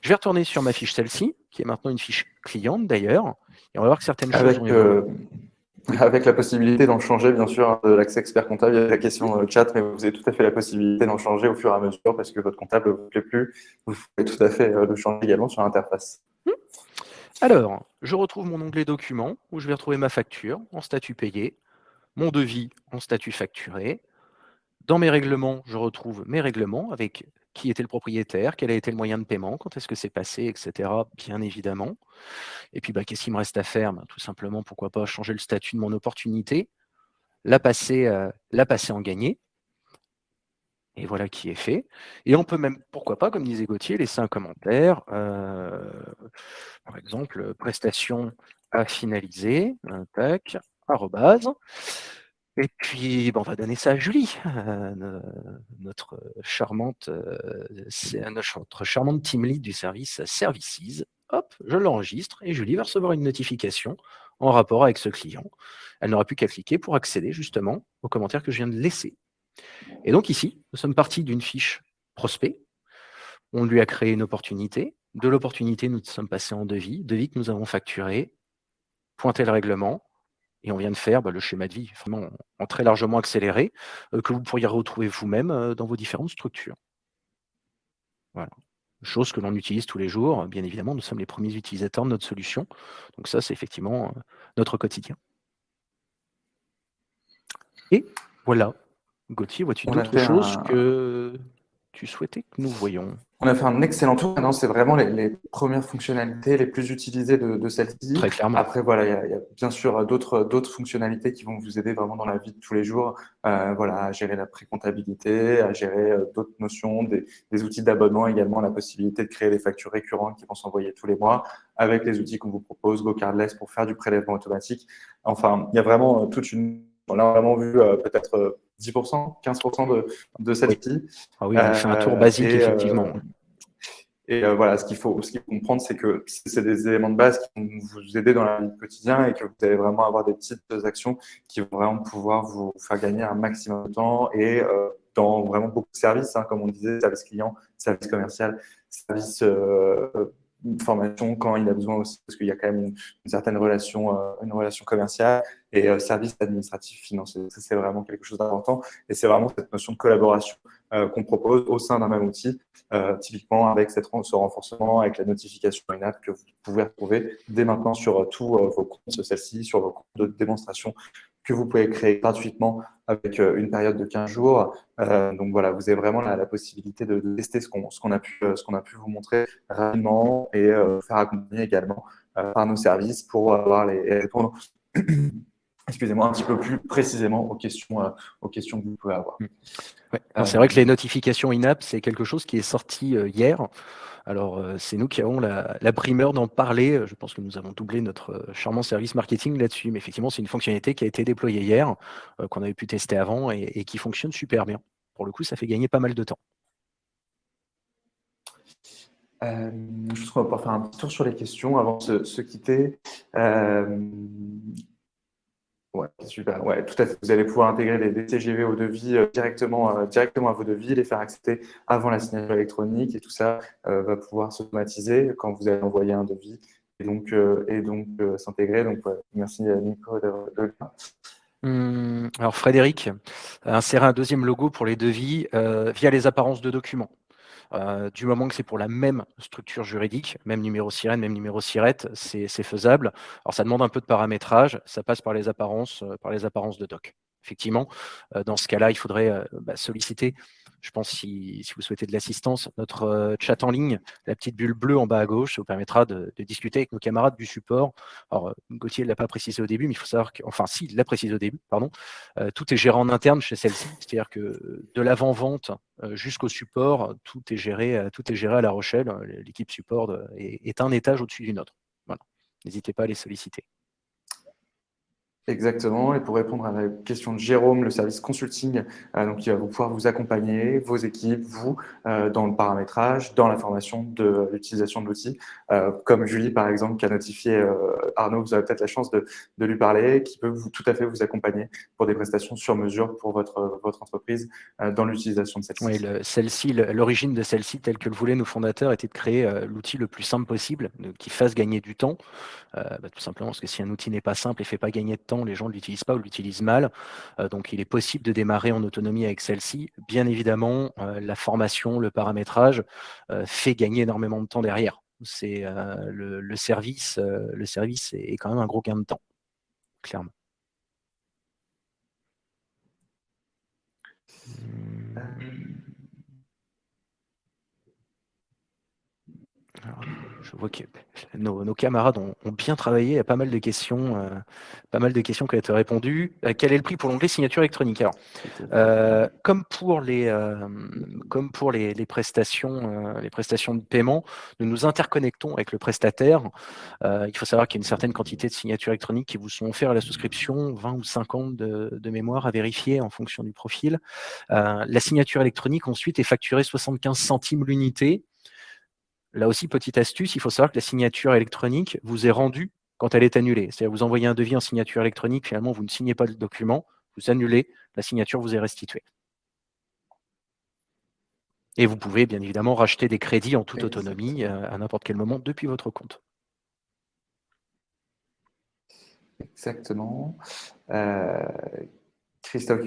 Je vais retourner sur ma fiche celle-ci, qui est maintenant une fiche cliente d'ailleurs, et on va voir que certaines choses ont avec la possibilité d'en changer, bien sûr, de l'accès expert comptable, il y a la question chat, mais vous avez tout à fait la possibilité d'en changer au fur et à mesure parce que votre comptable ne vous plaît plus. Vous pouvez tout à fait euh, le changer également sur l'interface. Hmm. Alors, je retrouve mon onglet documents où je vais retrouver ma facture en statut payé, mon devis en statut facturé. Dans mes règlements, je retrouve mes règlements avec qui était le propriétaire, quel a été le moyen de paiement, quand est-ce que c'est passé, etc. Bien évidemment. Et puis, bah, qu'est-ce qu'il me reste à faire? Bah, Tout simplement, pourquoi pas changer le statut de mon opportunité, la passer, euh, la passer en gagné. Et voilà qui est fait. Et on peut même, pourquoi pas, comme disait Gauthier, laisser un commentaire. Euh, par exemple, prestation à finaliser. Tac, arrobase. Et puis, on va donner ça à Julie, euh, notre charmante, euh, notre charmante team lead du service Services. Hop, je l'enregistre et Julie va recevoir une notification en rapport avec ce client. Elle n'aura plus qu'à cliquer pour accéder justement aux commentaires que je viens de laisser. Et donc ici, nous sommes partis d'une fiche prospect. On lui a créé une opportunité. De l'opportunité, nous sommes passés en devis. Devis que nous avons facturé, pointé le règlement, et on vient de faire bah, le schéma de vie vraiment en, très largement accéléré, euh, que vous pourriez retrouver vous-même euh, dans vos différentes structures. Voilà. Chose que l'on utilise tous les jours. Bien évidemment, nous sommes les premiers utilisateurs de notre solution. Donc ça, c'est effectivement euh, notre quotidien. Et voilà. Gauthier, vois-tu d'autres choses que tu souhaitais que nous voyions On a fait un excellent tour. Maintenant, c'est vraiment les, premières fonctionnalités les plus utilisées de, celle-ci. Très clairement. Après, voilà, il y, a bien sûr d'autres fonctionnalités qui vont vous aider vraiment dans la vie de tous les jours. Euh, voilà, à gérer la précomptabilité, à gérer euh, d'autres notions, des, outils d'abonnement également, la possibilité de créer des factures récurrentes qui vont s'envoyer tous les mois avec les outils qu'on vous propose, GoCardless pour faire du prélèvement automatique. Enfin, il y a vraiment euh, toute une on a vraiment vu peut-être 10%, 15% de, de celle-ci. Ah oui, on fait un tour basique, euh, effectivement. Et euh, voilà, ce qu'il faut, ce qu'il faut comprendre, c'est que c'est des éléments de base qui vont vous aider dans la vie quotidienne et que vous allez vraiment avoir des petites actions qui vont vraiment pouvoir vous faire gagner un maximum de temps et euh, dans vraiment beaucoup de services, hein, comme on disait, service client, service commercial, service formation quand il a besoin aussi, parce qu'il y a quand même une, certaine relation, euh, une relation commerciale et euh, service administratif financier. Ça, c'est vraiment quelque chose d'important et c'est vraiment cette notion de collaboration euh, qu'on propose au sein d'un même outil, typiquement avec cette, ce renforcement, avec la notification in-app que vous pouvez retrouver dès maintenant sur tous vos comptes, celle-ci, sur vos comptes de démonstration que vous pouvez créer gratuitement avec euh, une période de 15 jours. Euh, donc voilà, vous avez vraiment la, possibilité de, tester ce qu'on a, pu, euh, vous montrer rapidement et faire accompagner également par nos services pour avoir les, excusez-moi, un petit peu plus précisément aux questions, aux questions que vous pouvez avoir. C'est vrai que les notifications in-app, c'est quelque chose qui est sorti hier. Alors, euh, c'est nous qui avons la, primeur d'en parler. Je pense que nous avons doublé notre euh, charmant service marketing là-dessus. Mais effectivement, c'est une fonctionnalité qui a été déployée hier, euh, qu'on avait pu tester avant et, qui fonctionne super bien. Pour le coup, ça fait gagner pas mal de temps. je pense qu'on va pouvoir faire un petit tour sur les questions avant de se, quitter. Ouais, super. Ouais, tout à fait. Vous allez pouvoir intégrer les, TGV au devis euh, directement, euh, directement à vos devis, les faire accepter avant la signature électronique et tout ça euh, va pouvoir s'automatiser quand vous allez envoyer un devis et donc, et donc s'intégrer. Donc, merci Nico de, de hum, alors Frédéric, insérer un deuxième logo pour les devis via les apparences de documents. Euh, du moment que c'est pour la même structure juridique, même numéro sirène, même numéro sirette, c'est faisable. Alors ça demande un peu de paramétrage, ça passe par les apparences, euh, par les apparences de doc. Effectivement, euh, dans ce cas-là, il faudrait bah, solliciter je pense, si, vous souhaitez de l'assistance, notre euh, chat en ligne, la petite bulle bleue en bas à gauche, ça vous permettra de, discuter avec nos camarades du support. Alors, euh, Gauthier ne l'a pas précisé au début, mais il faut savoir que, enfin, si, il l'a précisé au début, pardon, euh, tout est géré en interne chez celle-ci. C'est-à-dire que de l'avant-vente jusqu'au support, tout est géré, tout est géré à La Rochelle. L'équipe support est, est un étage au-dessus d'une autre. Voilà. N'hésitez pas à les solliciter. Exactement. Et pour répondre à la question de Jérôme, le service consulting, euh, donc, il va pouvoir vous accompagner, vos équipes, vous, euh, dans le paramétrage, dans la formation de l'utilisation de l'outil. Euh, comme Julie, par exemple, qui a notifié Arnaud, vous avez peut-être la chance de, de, lui parler, qui peut vous, tout à fait vous accompagner pour des prestations sur mesure pour votre, votre entreprise dans l'utilisation de celle-ci. Oui, celle-ci, l'origine de celle-ci, telle que le voulaient nos fondateurs, était de créer l'outil le plus simple possible, qui fasse gagner du temps. Bah, tout simplement parce que si un outil n'est pas simple et ne fait pas gagner de temps, les gens ne l'utilisent pas ou l'utilisent mal. Euh, donc, il est possible de démarrer en autonomie avec celle-ci. Bien évidemment, euh, la formation, le paramétrage euh, fait gagner énormément de temps derrière. C'est le, service, le service est quand même un gros gain de temps, clairement. Je vois que nos, camarades ont, bien travaillé. Il y a pas mal de questions, euh, pas mal de questions qui ont été répondues. Euh, quel est le prix pour l'onglet signature électronique? Alors, euh, comme pour les, comme pour les, prestations, les prestations de paiement, nous nous interconnectons avec le prestataire. il faut savoir qu'il y a une certaine quantité de signatures électroniques qui vous sont offertes à la souscription, 20 ou 50 de, de mémoire à vérifier en fonction du profil. la signature électronique ensuite est facturée 75 centimes l'unité Là aussi, petite astuce, il faut savoir que la signature électronique vous est rendue quand elle est annulée. C'est-à-dire vous envoyez un devis en signature électronique, finalement, vous ne signez pas le document, vous annulez, la signature vous est restituée. Et vous pouvez bien évidemment racheter des crédits en toute autonomie euh, à n'importe quel moment depuis votre compte. Exactement. Euh, Christophe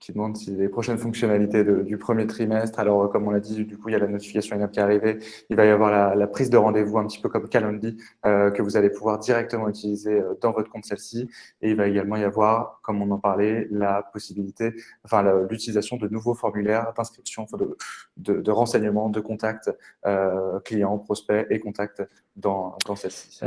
qui demande si les prochaines fonctionnalités du premier trimestre, alors comme on l'a dit, du coup, il y a la notification in qui est arrivée, il va y avoir la, prise de rendez-vous un petit peu comme Calendly euh, que vous allez pouvoir directement utiliser euh, dans votre compte celle-ci. Et il va également y avoir, comme on en parlait, la possibilité, enfin l'utilisation de nouveaux formulaires d'inscription, de, renseignements, de contacts euh, clients, prospects et contacts dans, dans celle-ci.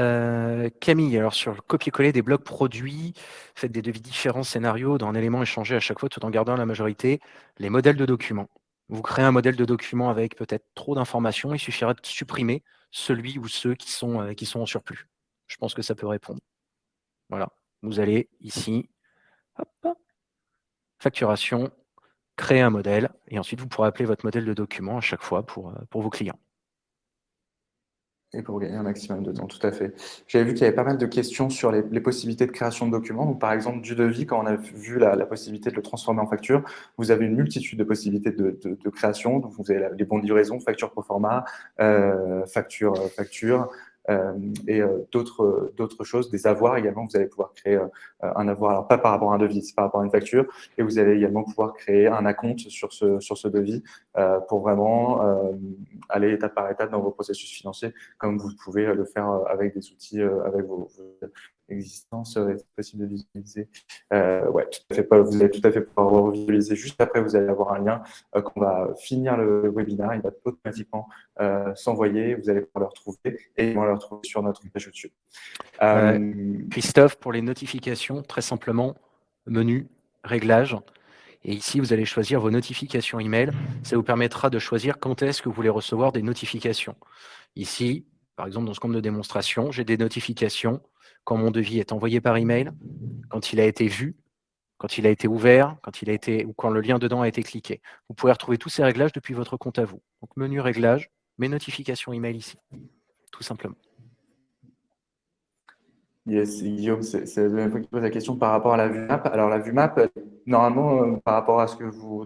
Camille, alors sur le copier-coller des blocs produits, faites des devis différents scénarios dans un élément échangé à chaque fois tout en gardant la majorité, les modèles de documents. Vous créez un modèle de document avec peut-être trop d'informations, il suffira de supprimer celui ou ceux qui sont, euh, qui sont en surplus. Je pense que ça peut répondre. Voilà, vous allez ici, facturation, créer un modèle, et ensuite vous pourrez appeler votre modèle de document à chaque fois pour, euh, pour vos clients. Et pour gagner un maximum de temps, tout à fait. J'avais vu qu'il y avait pas mal de questions sur les, possibilités de création de documents. Donc, par exemple, du devis, quand on a vu la, possibilité de le transformer en facture, vous avez une multitude de possibilités de, création. Donc, vous avez les bons de livraison, facture pro forma, euh, facture, facture, et euh, d'autres d'autres choses, des avoirs également. Vous allez pouvoir créer euh, un avoir, alors pas par rapport à un devis, c'est par rapport à une facture, et vous allez également pouvoir créer un acompte sur ce sur ce devis pour vraiment aller étape par étape dans vos processus financiers, comme vous pouvez le faire avec des outils, avec vos, existence serait possible de visualiser? Euh, ouais, tout à fait, vous allez tout à fait pouvoir visualiser. Juste après, vous allez avoir un lien euh, qu'on va finir le webinaire. Il va automatiquement euh, s'envoyer. Vous allez pouvoir le retrouver et va le retrouver sur notre page YouTube. Christophe, pour les notifications, très simplement, menu, réglages. Et ici, vous allez choisir vos notifications email. Ça vous permettra de choisir quand est-ce que vous voulez recevoir des notifications. Ici, par exemple, dans ce compte de démonstration, j'ai des notifications quand mon devis est envoyé par email, quand il a été vu, quand il a été ouvert, quand il a été ou quand le lien dedans a été cliqué. Vous pouvez retrouver tous ces réglages depuis votre compte à vous. Donc menu réglages, mes notifications email ici, tout simplement. Yes, Guillaume, c'est la deuxième fois que tu poses la question par rapport à la vue map. Alors, la vue map, normalement, euh, par rapport à ce que, vous,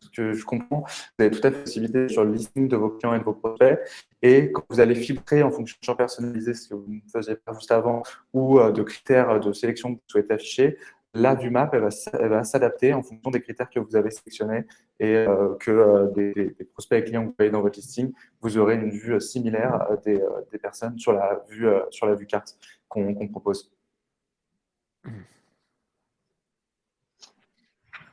ce que je comprends, vous avez tout à fait possibilité sur le listing de vos clients et de vos prospects. Et quand vous allez filtrer en fonction de champs personnalisés, ce que vous ne faisiez pas juste avant, ou euh, de critères de sélection que vous souhaitez afficher, la vue map, elle va, s'adapter en fonction des critères que vous avez sélectionnés et euh, que des, prospects et clients que vous avez dans votre listing, vous aurez une vue similaire des, personnes sur la vue, sur la vue carte qu'on propose.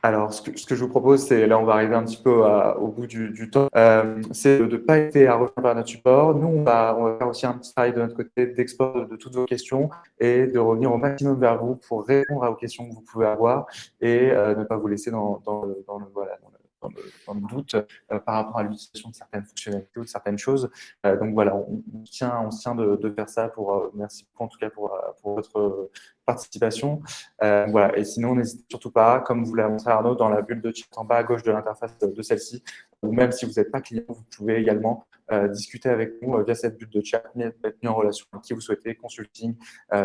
Alors, ce que, je vous propose, c'est, là, on va arriver un petit peu au bout du, temps, euh, c'est de ne pas hésiter à revenir vers notre support. Nous, on va, faire aussi un petit travail de notre côté d'export de, toutes vos questions et de revenir au maximum vers vous pour répondre aux questions que vous pouvez avoir et euh, ne pas vous laisser dans, le, voilà, dans le, doute euh, par rapport à l'utilisation de certaines fonctionnalités ou de certaines choses. Euh, donc voilà, on, tient, on tient de, faire ça pour, euh, merci en tout cas pour, votre participation. voilà. Et sinon, n'hésitez surtout pas, comme vous l'a montré Arnaud, dans la bulle de chat en bas à gauche de l'interface de celle-ci, ou même si vous n'êtes pas client, vous pouvez également discuter avec nous via cette bulle de chat, être mis en relation avec qui vous souhaitez, consulting,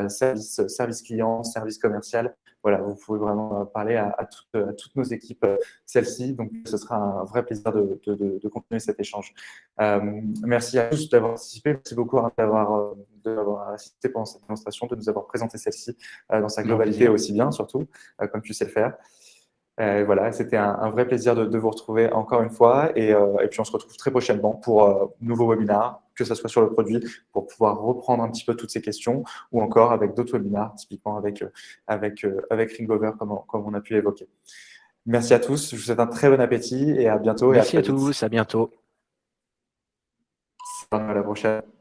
service, service client, service commercial voilà, vous pouvez vraiment euh, parler à, toutes nos équipes, euh, celles-ci. Donc, ce sera un vrai plaisir de, continuer cet échange. Euh, merci à tous d'avoir participé. Merci beaucoup d'avoir assisté pendant cette démonstration, de nous avoir présenté celle-ci dans sa globalité aussi bien, surtout, comme tu sais le faire. Voilà, c'était un, vrai plaisir de, vous retrouver encore une fois. Et, et, puis, on se retrouve très prochainement pour un nouveau webinaire que ce soit sur le produit, pour pouvoir reprendre un petit peu toutes ces questions, ou encore avec d'autres webinaires, typiquement avec, euh, avec, euh, avec Ringover, comme, comme on a pu l'évoquer. Merci à tous, je vous souhaite un très bon appétit et à bientôt. Merci à, à tous, à bientôt. À la prochaine.